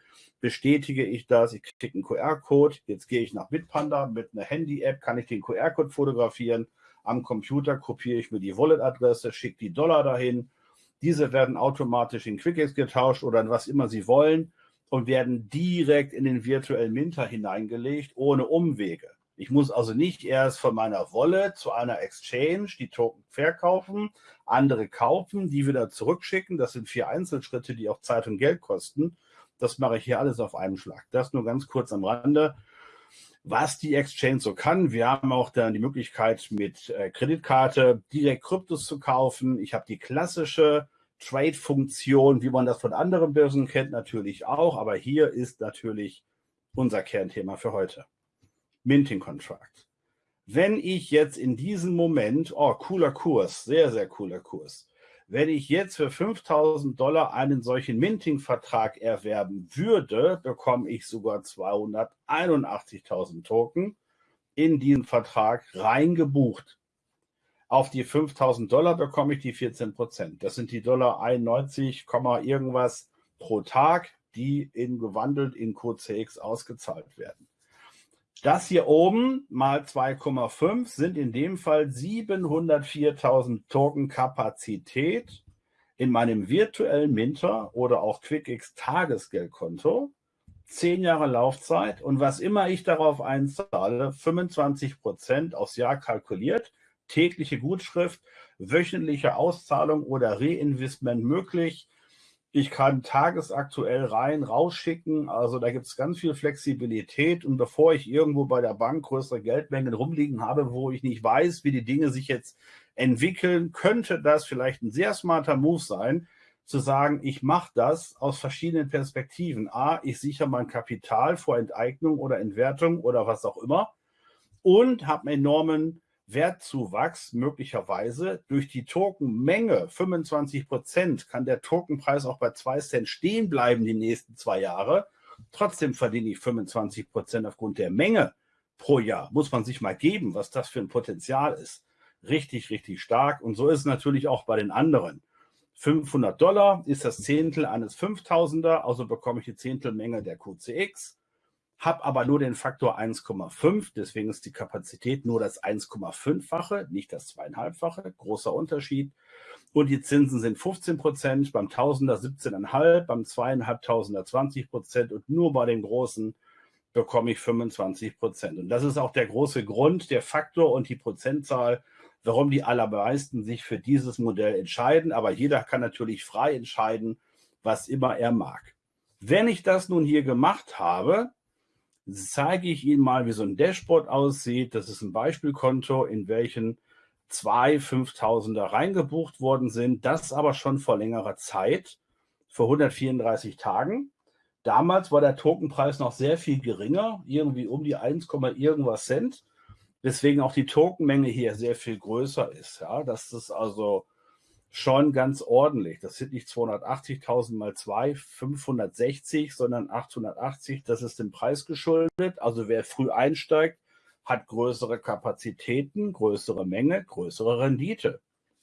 bestätige ich das, ich kriege einen QR-Code, jetzt gehe ich nach Bitpanda mit einer Handy-App, kann ich den QR-Code fotografieren, am Computer kopiere ich mir die Wallet-Adresse, schicke die Dollar dahin, diese werden automatisch in QuickX getauscht oder in was immer Sie wollen und werden direkt in den virtuellen Minter hineingelegt, ohne Umwege. Ich muss also nicht erst von meiner Wallet zu einer Exchange die Token verkaufen, andere kaufen, die wieder zurückschicken. Das sind vier Einzelschritte, die auch Zeit und Geld kosten. Das mache ich hier alles auf einem Schlag. Das nur ganz kurz am Rande. Was die Exchange so kann, wir haben auch dann die Möglichkeit mit äh, Kreditkarte direkt Kryptos zu kaufen. Ich habe die klassische Trade-Funktion, wie man das von anderen Börsen kennt, natürlich auch. Aber hier ist natürlich unser Kernthema für heute. Minting Contract. Wenn ich jetzt in diesem Moment, oh, cooler Kurs, sehr, sehr cooler Kurs, wenn ich jetzt für 5000 Dollar einen solchen Minting-Vertrag erwerben würde, bekomme ich sogar 281.000 Token in diesen Vertrag reingebucht. Auf die 5000 Dollar bekomme ich die 14 Prozent. Das sind die Dollar 91, irgendwas pro Tag, die in gewandelt in QCX ausgezahlt werden. Das hier oben mal 2,5 sind in dem Fall 704.000 Token Kapazität in meinem virtuellen Minter oder auch QuickX Tagesgeldkonto. Zehn Jahre Laufzeit und was immer ich darauf einzahle, 25 Prozent aufs Jahr kalkuliert, tägliche Gutschrift, wöchentliche Auszahlung oder Reinvestment möglich, ich kann tagesaktuell rein, rausschicken. Also da gibt es ganz viel Flexibilität. Und bevor ich irgendwo bei der Bank größere Geldmengen rumliegen habe, wo ich nicht weiß, wie die Dinge sich jetzt entwickeln, könnte das vielleicht ein sehr smarter Move sein, zu sagen, ich mache das aus verschiedenen Perspektiven. A, ich sichere mein Kapital vor Enteignung oder Entwertung oder was auch immer und habe einen enormen Wertzuwachs möglicherweise durch die Tokenmenge 25 Prozent kann der Tokenpreis auch bei 2 Cent stehen bleiben die nächsten zwei Jahre. Trotzdem verdiene ich 25 Prozent aufgrund der Menge pro Jahr. Muss man sich mal geben, was das für ein Potenzial ist. Richtig, richtig stark. Und so ist es natürlich auch bei den anderen. 500 Dollar ist das Zehntel eines 5000er, also bekomme ich die Zehntelmenge der QCX habe aber nur den Faktor 1,5, deswegen ist die Kapazität nur das 1,5-fache, nicht das zweieinhalbfache, großer Unterschied. Und die Zinsen sind 15 Prozent, beim Tausender 17,5, beim zweieinhalbtausender 20 Prozent und nur bei den großen bekomme ich 25 Prozent. Und das ist auch der große Grund, der Faktor und die Prozentzahl, warum die allermeisten sich für dieses Modell entscheiden. Aber jeder kann natürlich frei entscheiden, was immer er mag. Wenn ich das nun hier gemacht habe, zeige ich Ihnen mal, wie so ein Dashboard aussieht. Das ist ein Beispielkonto, in welchem zwei 5000er reingebucht worden sind, das aber schon vor längerer Zeit, vor 134 Tagen. Damals war der Tokenpreis noch sehr viel geringer, irgendwie um die 1, irgendwas Cent, weswegen auch die Tokenmenge hier sehr viel größer ist. Ja, das ist also schon ganz ordentlich. Das sind nicht 280.000 mal 2, 560, sondern 880. Das ist dem Preis geschuldet. Also wer früh einsteigt, hat größere Kapazitäten, größere Menge, größere Rendite.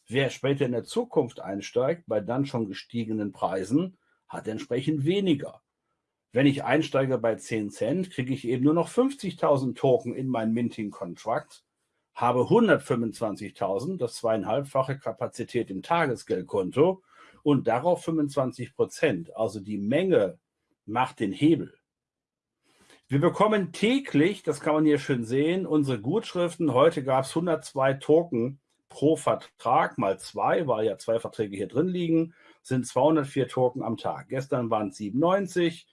Wer später in der Zukunft einsteigt, bei dann schon gestiegenen Preisen, hat entsprechend weniger. Wenn ich einsteige bei 10 Cent, kriege ich eben nur noch 50.000 Token in meinen Minting-Contract, habe 125.000, das zweieinhalbfache Kapazität im Tagesgeldkonto und darauf 25 Prozent. Also die Menge macht den Hebel. Wir bekommen täglich, das kann man hier schön sehen, unsere Gutschriften. Heute gab es 102 Token pro Vertrag, mal zwei, weil ja zwei Verträge hier drin liegen, sind 204 Token am Tag. Gestern waren es 97.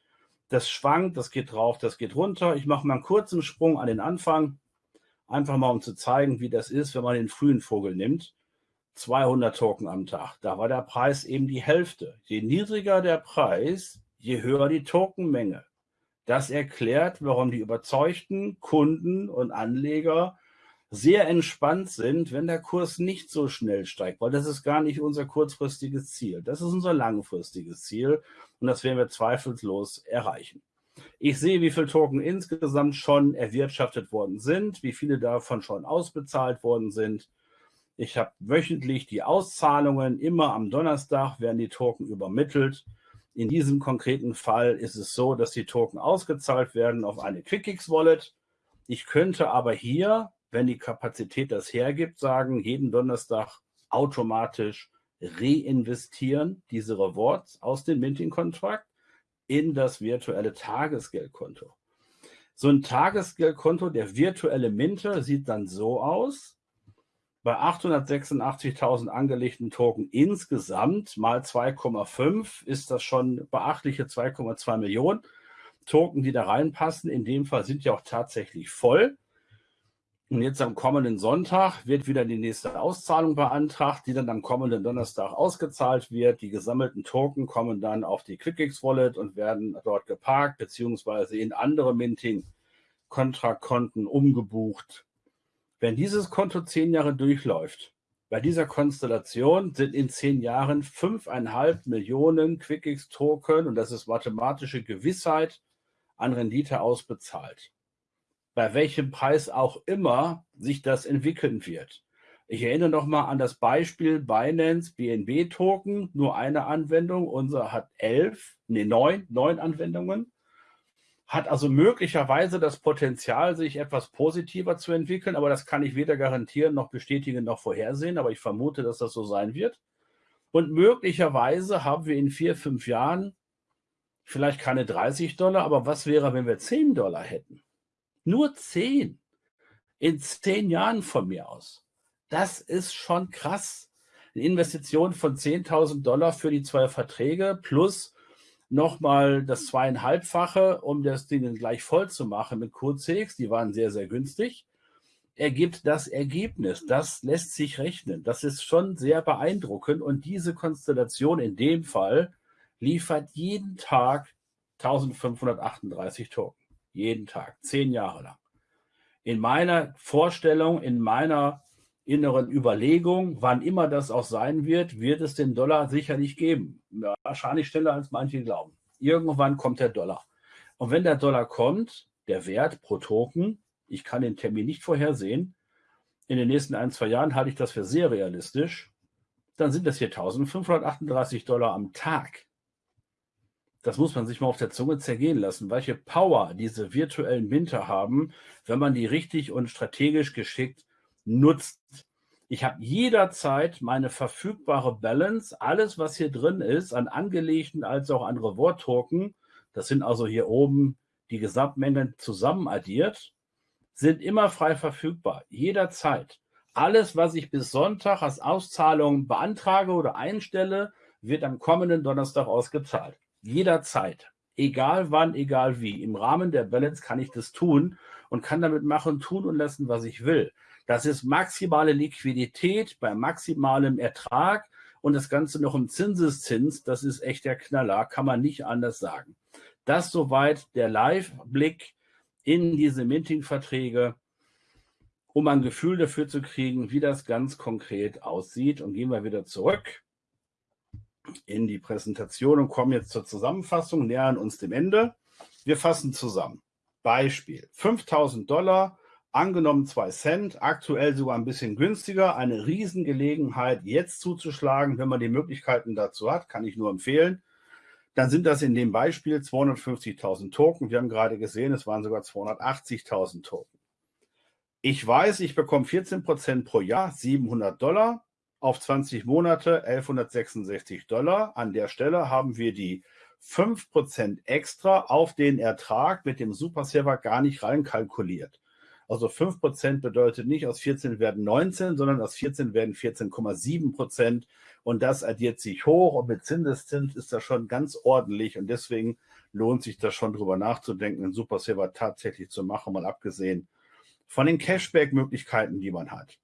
Das schwankt, das geht drauf, das geht runter. Ich mache mal einen kurzen Sprung an den Anfang, einfach mal um zu zeigen, wie das ist, wenn man den frühen Vogel nimmt. 200 Token am Tag. Da war der Preis eben die Hälfte. Je niedriger der Preis, je höher die Tokenmenge. Das erklärt, warum die überzeugten Kunden und Anleger sehr entspannt sind, wenn der Kurs nicht so schnell steigt, weil das ist gar nicht unser kurzfristiges Ziel. Das ist unser langfristiges Ziel und das werden wir zweifellos erreichen. Ich sehe, wie viele Token insgesamt schon erwirtschaftet worden sind, wie viele davon schon ausbezahlt worden sind. Ich habe wöchentlich die Auszahlungen, immer am Donnerstag werden die Token übermittelt. In diesem konkreten Fall ist es so, dass die Token ausgezahlt werden auf eine QuickX-Wallet. Ich könnte aber hier, wenn die Kapazität das hergibt, sagen, jeden Donnerstag automatisch reinvestieren, diese Rewards aus dem Minting-Kontrakt in das virtuelle Tagesgeldkonto. So ein Tagesgeldkonto, der virtuelle Minter, sieht dann so aus bei 886.000 angelegten Token insgesamt mal 2,5 ist das schon beachtliche 2,2 Millionen Token, die da reinpassen. In dem Fall sind ja auch tatsächlich voll. Und jetzt am kommenden Sonntag wird wieder die nächste Auszahlung beantragt, die dann am kommenden Donnerstag ausgezahlt wird. Die gesammelten Token kommen dann auf die QuickX Wallet und werden dort geparkt, beziehungsweise in andere Minting-Kontrakonten umgebucht wenn dieses Konto zehn Jahre durchläuft, bei dieser Konstellation sind in zehn Jahren fünfeinhalb Millionen QuickX-Token, und das ist mathematische Gewissheit, an Rendite ausbezahlt. Bei welchem Preis auch immer sich das entwickeln wird. Ich erinnere nochmal an das Beispiel Binance BNB Token, nur eine Anwendung. Unser hat elf, nee, neun, neun Anwendungen hat also möglicherweise das Potenzial, sich etwas positiver zu entwickeln, aber das kann ich weder garantieren noch bestätigen noch vorhersehen, aber ich vermute, dass das so sein wird. Und möglicherweise haben wir in vier, fünf Jahren vielleicht keine 30 Dollar, aber was wäre, wenn wir 10 Dollar hätten? Nur 10 in zehn Jahren von mir aus. Das ist schon krass. Eine Investition von 10.000 Dollar für die zwei Verträge plus nochmal das zweieinhalbfache, um das Ding gleich voll zu machen mit QCX. Die waren sehr, sehr günstig. Ergibt das Ergebnis. Das lässt sich rechnen. Das ist schon sehr beeindruckend. Und diese Konstellation in dem Fall liefert jeden Tag 1538 Token. Jeden Tag. Zehn Jahre lang. In meiner Vorstellung, in meiner inneren Überlegung, wann immer das auch sein wird, wird es den Dollar sicherlich geben. Wahrscheinlich schneller als manche glauben. Irgendwann kommt der Dollar. Und wenn der Dollar kommt, der Wert pro Token, ich kann den Termin nicht vorhersehen, in den nächsten ein, zwei Jahren halte ich das für sehr realistisch, dann sind das hier 1538 Dollar am Tag. Das muss man sich mal auf der Zunge zergehen lassen, welche Power diese virtuellen Minter haben, wenn man die richtig und strategisch geschickt nutzt. Ich habe jederzeit meine verfügbare Balance, alles, was hier drin ist, an angelegten als auch an Reward-Token, das sind also hier oben die Gesamtmengen zusammen addiert, sind immer frei verfügbar, jederzeit. Alles, was ich bis Sonntag als Auszahlung beantrage oder einstelle, wird am kommenden Donnerstag ausgezahlt. Jederzeit. Egal wann, egal wie. Im Rahmen der Balance kann ich das tun und kann damit machen, tun und lassen, was ich will. Das ist maximale Liquidität bei maximalem Ertrag und das Ganze noch im Zinseszins. Das ist echt der Knaller, kann man nicht anders sagen. Das soweit der Live-Blick in diese Minting-Verträge, um ein Gefühl dafür zu kriegen, wie das ganz konkret aussieht. Und gehen wir wieder zurück in die Präsentation und kommen jetzt zur Zusammenfassung, nähern uns dem Ende. Wir fassen zusammen. Beispiel, 5000 Dollar, angenommen 2 Cent, aktuell sogar ein bisschen günstiger, eine Riesengelegenheit jetzt zuzuschlagen, wenn man die Möglichkeiten dazu hat, kann ich nur empfehlen. Dann sind das in dem Beispiel 250.000 Token. Wir haben gerade gesehen, es waren sogar 280.000 Token. Ich weiß, ich bekomme 14 Prozent pro Jahr, 700 Dollar auf 20 Monate 1166 Dollar. An der Stelle haben wir die 5% extra auf den Ertrag mit dem Superserver gar nicht reinkalkuliert. Also 5% bedeutet nicht, aus 14 werden 19, sondern aus 14 werden 14,7% Und das addiert sich hoch und mit Zinseszins ist das schon ganz ordentlich. Und deswegen lohnt sich das schon drüber nachzudenken, einen Superserver tatsächlich zu machen, mal abgesehen von den Cashback-Möglichkeiten, die man hat.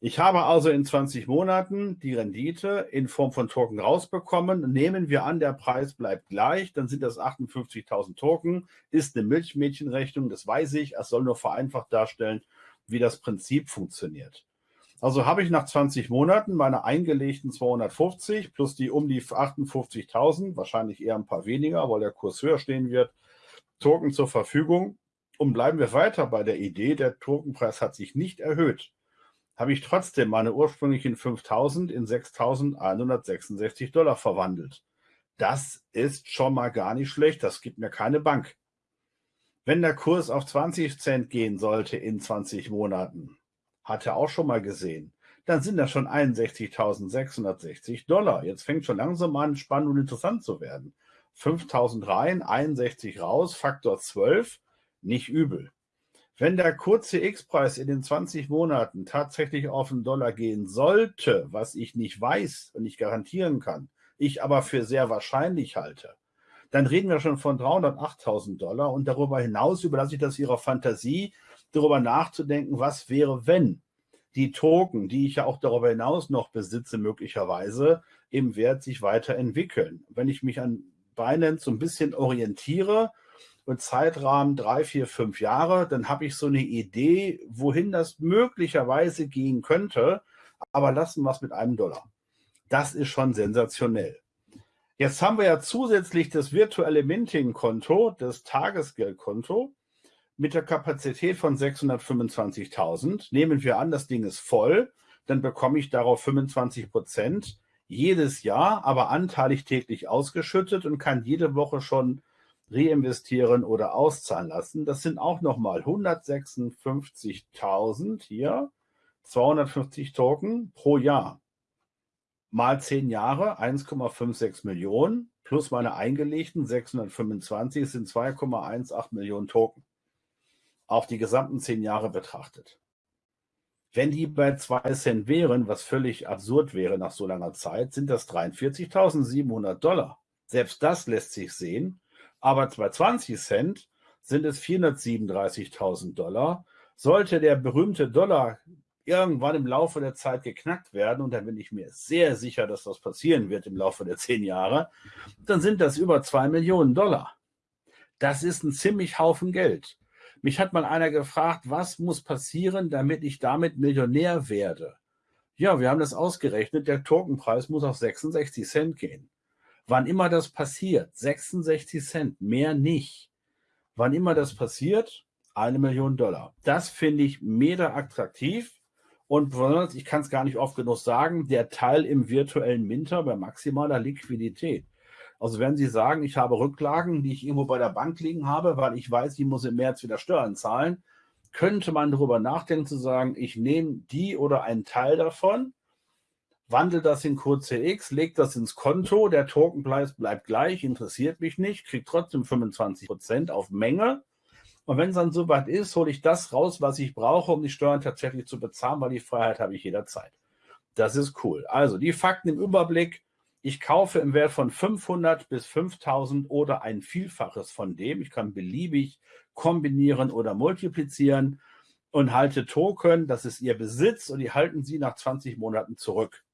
Ich habe also in 20 Monaten die Rendite in Form von Token rausbekommen. Nehmen wir an, der Preis bleibt gleich, dann sind das 58.000 Token, ist eine Milchmädchenrechnung, das weiß ich. Es soll nur vereinfacht darstellen, wie das Prinzip funktioniert. Also habe ich nach 20 Monaten meine eingelegten 250 plus die um die 58.000, wahrscheinlich eher ein paar weniger, weil der Kurs höher stehen wird, Token zur Verfügung. Und bleiben wir weiter bei der Idee, der Tokenpreis hat sich nicht erhöht habe ich trotzdem meine ursprünglichen 5000 in 6166 Dollar verwandelt. Das ist schon mal gar nicht schlecht. Das gibt mir keine Bank. Wenn der Kurs auf 20 Cent gehen sollte in 20 Monaten, hat er auch schon mal gesehen, dann sind das schon 61.660 Dollar. Jetzt fängt schon langsam an, spannend und interessant zu werden. 5000 rein, 61 raus, Faktor 12, nicht übel. Wenn der kurze X-Preis in den 20 Monaten tatsächlich auf den Dollar gehen sollte, was ich nicht weiß und nicht garantieren kann, ich aber für sehr wahrscheinlich halte, dann reden wir schon von 308.000 Dollar und darüber hinaus überlasse ich das Ihrer Fantasie, darüber nachzudenken, was wäre, wenn die Token, die ich ja auch darüber hinaus noch besitze, möglicherweise im Wert sich weiterentwickeln. Wenn ich mich an Binance so ein bisschen orientiere, und Zeitrahmen drei, vier, fünf Jahre, dann habe ich so eine Idee, wohin das möglicherweise gehen könnte. Aber lassen wir es mit einem Dollar. Das ist schon sensationell. Jetzt haben wir ja zusätzlich das virtuelle Minting-Konto, das Tagesgeldkonto mit der Kapazität von 625.000. Nehmen wir an, das Ding ist voll, dann bekomme ich darauf 25 Prozent jedes Jahr, aber anteilig täglich ausgeschüttet und kann jede Woche schon reinvestieren oder auszahlen lassen. Das sind auch nochmal 156.000 hier, 250 Token pro Jahr. Mal 10 Jahre, 1,56 Millionen, plus meine eingelegten 625 sind 2,18 Millionen Token. Auf die gesamten 10 Jahre betrachtet. Wenn die bei 2 Cent wären, was völlig absurd wäre nach so langer Zeit, sind das 43.700 Dollar. Selbst das lässt sich sehen aber bei 20 Cent sind es 437.000 Dollar. Sollte der berühmte Dollar irgendwann im Laufe der Zeit geknackt werden, und da bin ich mir sehr sicher, dass das passieren wird im Laufe der zehn Jahre, dann sind das über zwei Millionen Dollar. Das ist ein ziemlich Haufen Geld. Mich hat mal einer gefragt, was muss passieren, damit ich damit Millionär werde? Ja, wir haben das ausgerechnet. Der Tokenpreis muss auf 66 Cent gehen. Wann immer das passiert, 66 Cent, mehr nicht. Wann immer das passiert, eine Million Dollar. Das finde ich mega attraktiv. Und besonders, ich kann es gar nicht oft genug sagen, der Teil im virtuellen Minter bei maximaler Liquidität. Also wenn Sie sagen, ich habe Rücklagen, die ich irgendwo bei der Bank liegen habe, weil ich weiß, ich muss im März wieder Steuern zahlen, könnte man darüber nachdenken zu sagen, ich nehme die oder einen Teil davon wandelt das in QCX, legt das ins Konto, der Tokenpreis bleibt gleich, interessiert mich nicht, kriegt trotzdem 25% auf Menge. Und wenn es dann soweit ist, hole ich das raus, was ich brauche, um die Steuern tatsächlich zu bezahlen, weil die Freiheit habe ich jederzeit. Das ist cool. Also die Fakten im Überblick. Ich kaufe im Wert von 500 bis 5000 oder ein Vielfaches von dem. Ich kann beliebig kombinieren oder multiplizieren und halte Token, das ist Ihr Besitz und die halten Sie nach 20 Monaten zurück.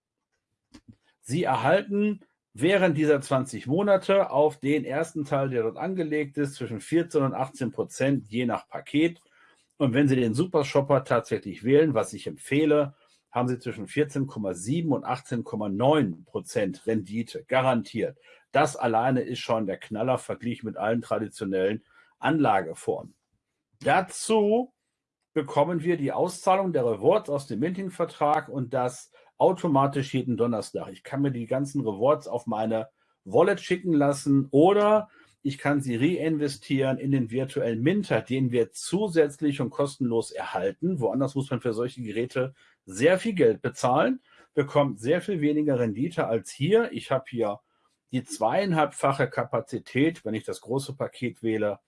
Sie erhalten während dieser 20 Monate auf den ersten Teil, der dort angelegt ist, zwischen 14 und 18 Prozent je nach Paket. Und wenn Sie den Super Shopper tatsächlich wählen, was ich empfehle, haben Sie zwischen 14,7 und 18,9 Prozent Rendite garantiert. Das alleine ist schon der Knaller verglichen mit allen traditionellen Anlageformen. Dazu bekommen wir die Auszahlung der Rewards aus dem Minting-Vertrag und das automatisch jeden Donnerstag. Ich kann mir die ganzen Rewards auf meine Wallet schicken lassen oder ich kann sie reinvestieren in den virtuellen Minter, den wir zusätzlich und kostenlos erhalten. Woanders muss man für solche Geräte sehr viel Geld bezahlen, bekommt sehr viel weniger Rendite als hier. Ich habe hier die zweieinhalbfache Kapazität, wenn ich das große Paket wähle,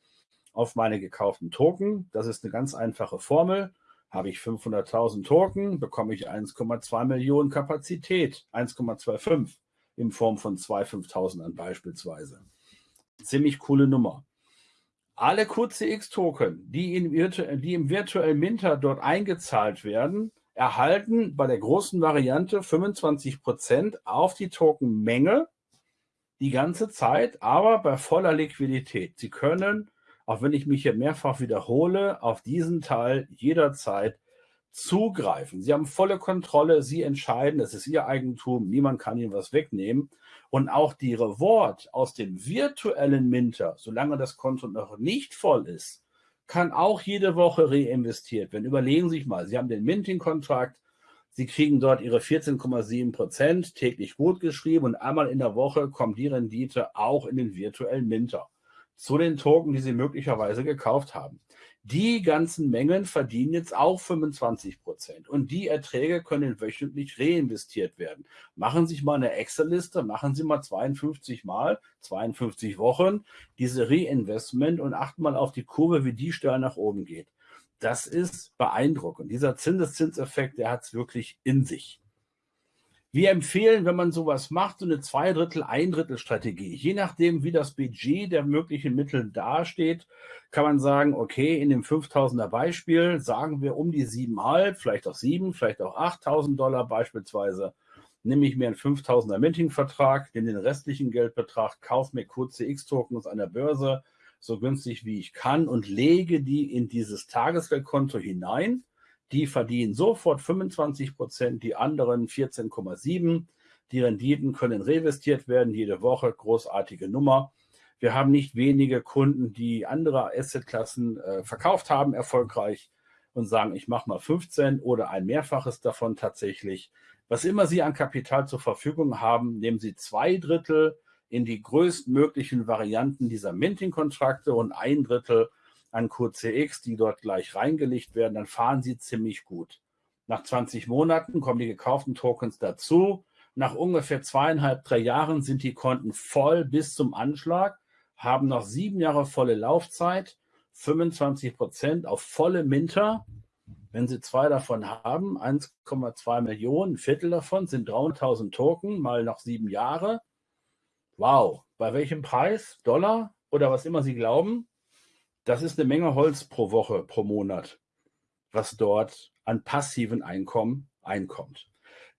auf meine gekauften Token. Das ist eine ganz einfache Formel. Habe ich 500.000 Token, bekomme ich 1,2 Millionen Kapazität, 1,25 in Form von 2.500 beispielsweise. Ziemlich coole Nummer. Alle QCX-Token, die, die, im virtuellen Minter dort eingezahlt werden, erhalten bei der großen Variante 25% auf die Tokenmenge die ganze Zeit, aber bei voller Liquidität. Sie können auch wenn ich mich hier mehrfach wiederhole, auf diesen Teil jederzeit zugreifen. Sie haben volle Kontrolle, Sie entscheiden, es ist Ihr Eigentum, niemand kann Ihnen was wegnehmen. Und auch die Reward aus dem virtuellen Minter, solange das Konto noch nicht voll ist, kann auch jede Woche reinvestiert werden. Überlegen Sie sich mal, Sie haben den Minting-Kontrakt, Sie kriegen dort Ihre 14,7 Prozent täglich gut geschrieben und einmal in der Woche kommt die Rendite auch in den virtuellen Minter zu den Token, die Sie möglicherweise gekauft haben. Die ganzen Mengen verdienen jetzt auch 25 Prozent und die Erträge können wöchentlich reinvestiert werden. Machen Sie sich mal eine Excel-Liste, machen Sie mal 52 Mal, 52 Wochen diese Reinvestment und achten mal auf die Kurve, wie die steil nach oben geht. Das ist beeindruckend. Dieser Zinseszinseffekt, der hat es wirklich in sich. Wir empfehlen, wenn man sowas macht, so eine Zweidrittel, Eindrittel Strategie. Je nachdem, wie das Budget der möglichen Mittel dasteht, kann man sagen, okay, in dem 5000er Beispiel sagen wir um die 7,5, vielleicht auch 7, vielleicht auch 8000 Dollar beispielsweise, nehme ich mir einen 5000er Minting-Vertrag, nehme den restlichen Geldbetrag, kaufe mir QCX-Tokens an der Börse, so günstig wie ich kann und lege die in dieses Tagesgeldkonto hinein die verdienen sofort 25 Prozent, die anderen 14,7. Die Renditen können reinvestiert werden jede Woche, großartige Nummer. Wir haben nicht wenige Kunden, die andere Assetklassen äh, verkauft haben, erfolgreich und sagen, ich mache mal 15 oder ein Mehrfaches davon tatsächlich. Was immer Sie an Kapital zur Verfügung haben, nehmen Sie zwei Drittel in die größtmöglichen Varianten dieser Minting-Kontrakte und ein Drittel an QCX, die dort gleich reingelegt werden, dann fahren sie ziemlich gut. Nach 20 Monaten kommen die gekauften Tokens dazu. Nach ungefähr zweieinhalb, drei Jahren sind die Konten voll bis zum Anschlag, haben noch sieben Jahre volle Laufzeit, 25 Prozent auf volle Minter. Wenn Sie zwei davon haben, 1,2 Millionen, ein Viertel davon sind 300.000 Token, mal noch sieben Jahre. Wow, bei welchem Preis? Dollar oder was immer Sie glauben? Das ist eine Menge Holz pro Woche, pro Monat, was dort an passiven Einkommen einkommt.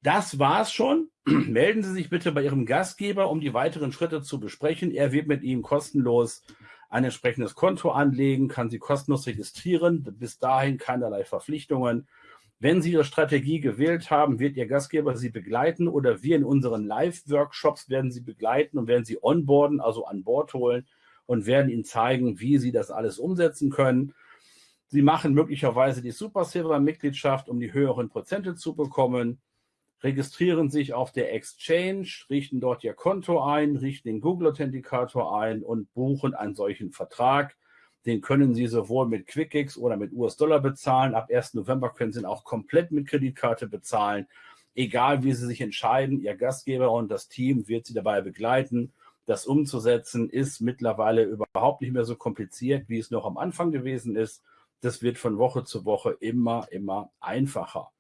Das war's schon. Melden Sie sich bitte bei Ihrem Gastgeber, um die weiteren Schritte zu besprechen. Er wird mit Ihnen kostenlos ein entsprechendes Konto anlegen, kann Sie kostenlos registrieren. Bis dahin keinerlei Verpflichtungen. Wenn Sie Ihre Strategie gewählt haben, wird Ihr Gastgeber Sie begleiten oder wir in unseren Live-Workshops werden Sie begleiten und werden Sie onboarden, also an Bord holen und werden Ihnen zeigen, wie Sie das alles umsetzen können. Sie machen möglicherweise die Super Silver Mitgliedschaft, um die höheren Prozente zu bekommen, registrieren sich auf der Exchange, richten dort Ihr Konto ein, richten den Google Authenticator ein und buchen einen solchen Vertrag. Den können Sie sowohl mit QuickX oder mit US-Dollar bezahlen. Ab 1. November können Sie ihn auch komplett mit Kreditkarte bezahlen. Egal wie Sie sich entscheiden, Ihr Gastgeber und das Team wird Sie dabei begleiten das umzusetzen ist mittlerweile überhaupt nicht mehr so kompliziert, wie es noch am Anfang gewesen ist. Das wird von Woche zu Woche immer, immer einfacher.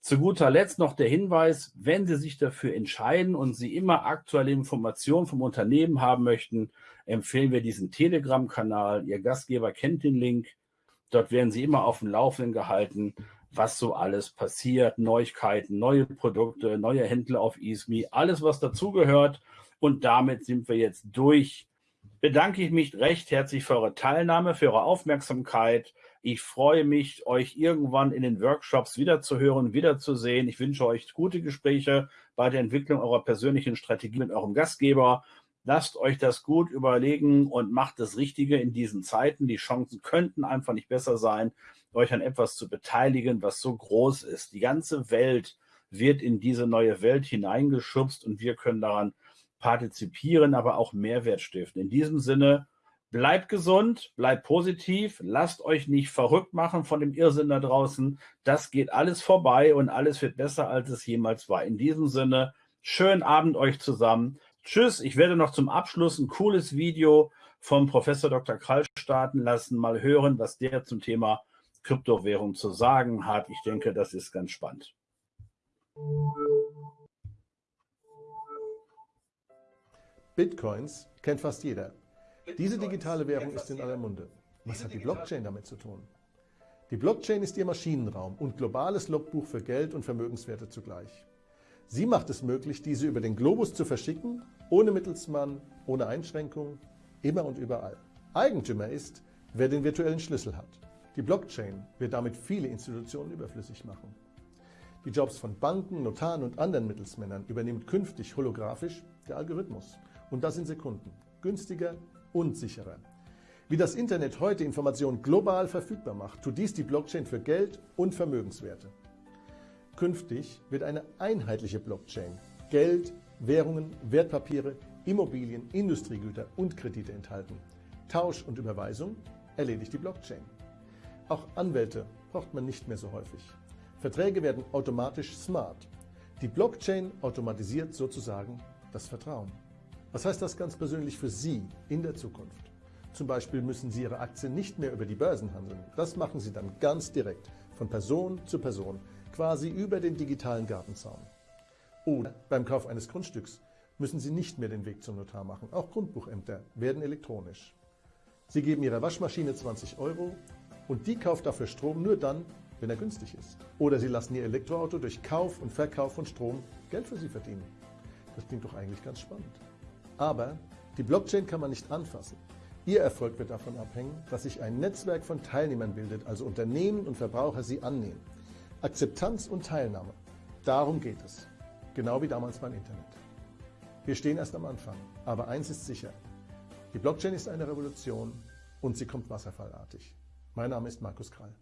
Zu guter Letzt noch der Hinweis, wenn Sie sich dafür entscheiden und Sie immer aktuelle Informationen vom Unternehmen haben möchten, empfehlen wir diesen Telegram-Kanal. Ihr Gastgeber kennt den Link. Dort werden Sie immer auf dem Laufenden gehalten, was so alles passiert, Neuigkeiten, neue Produkte, neue Händler auf ESMI, alles was dazugehört. Und damit sind wir jetzt durch. Bedanke ich mich recht herzlich für eure Teilnahme, für eure Aufmerksamkeit. Ich freue mich, euch irgendwann in den Workshops wiederzuhören, wiederzusehen. Ich wünsche euch gute Gespräche bei der Entwicklung eurer persönlichen Strategie mit eurem Gastgeber. Lasst euch das gut überlegen und macht das Richtige in diesen Zeiten. Die Chancen könnten einfach nicht besser sein, euch an etwas zu beteiligen, was so groß ist. Die ganze Welt wird in diese neue Welt hineingeschubst und wir können daran partizipieren, aber auch Mehrwert stiften. In diesem Sinne, Bleibt gesund, bleibt positiv, lasst euch nicht verrückt machen von dem Irrsinn da draußen. Das geht alles vorbei und alles wird besser, als es jemals war. In diesem Sinne, schönen Abend euch zusammen. Tschüss, ich werde noch zum Abschluss ein cooles Video vom Professor Dr. Krall starten lassen. Mal hören, was der zum Thema Kryptowährung zu sagen hat. Ich denke, das ist ganz spannend. Bitcoins kennt fast jeder. Diese digitale Währung ist in aller Munde. Was hat die Blockchain damit zu tun? Die Blockchain ist ihr Maschinenraum und globales Logbuch für Geld und Vermögenswerte zugleich. Sie macht es möglich, diese über den Globus zu verschicken, ohne Mittelsmann, ohne Einschränkung, immer und überall. Eigentümer ist, wer den virtuellen Schlüssel hat. Die Blockchain wird damit viele Institutionen überflüssig machen. Die Jobs von Banken, Notaren und anderen Mittelsmännern übernimmt künftig holographisch der Algorithmus. Und das in Sekunden. Günstiger, und sicherer. Wie das Internet heute Informationen global verfügbar macht, tut dies die Blockchain für Geld und Vermögenswerte. Künftig wird eine einheitliche Blockchain Geld, Währungen, Wertpapiere, Immobilien, Industriegüter und Kredite enthalten. Tausch und Überweisung erledigt die Blockchain. Auch Anwälte braucht man nicht mehr so häufig. Verträge werden automatisch smart. Die Blockchain automatisiert sozusagen das Vertrauen. Was heißt das ganz persönlich für Sie in der Zukunft? Zum Beispiel müssen Sie Ihre Aktien nicht mehr über die Börsen handeln. Das machen Sie dann ganz direkt, von Person zu Person, quasi über den digitalen Gartenzaun. Oder beim Kauf eines Grundstücks müssen Sie nicht mehr den Weg zum Notar machen. Auch Grundbuchämter werden elektronisch. Sie geben Ihrer Waschmaschine 20 Euro und die kauft dafür Strom nur dann, wenn er günstig ist. Oder Sie lassen Ihr Elektroauto durch Kauf und Verkauf von Strom Geld für Sie verdienen. Das klingt doch eigentlich ganz spannend. Aber die Blockchain kann man nicht anfassen. Ihr Erfolg wird davon abhängen, dass sich ein Netzwerk von Teilnehmern bildet, also Unternehmen und Verbraucher sie annehmen. Akzeptanz und Teilnahme, darum geht es. Genau wie damals beim Internet. Wir stehen erst am Anfang, aber eins ist sicher. Die Blockchain ist eine Revolution und sie kommt wasserfallartig. Mein Name ist Markus Krall.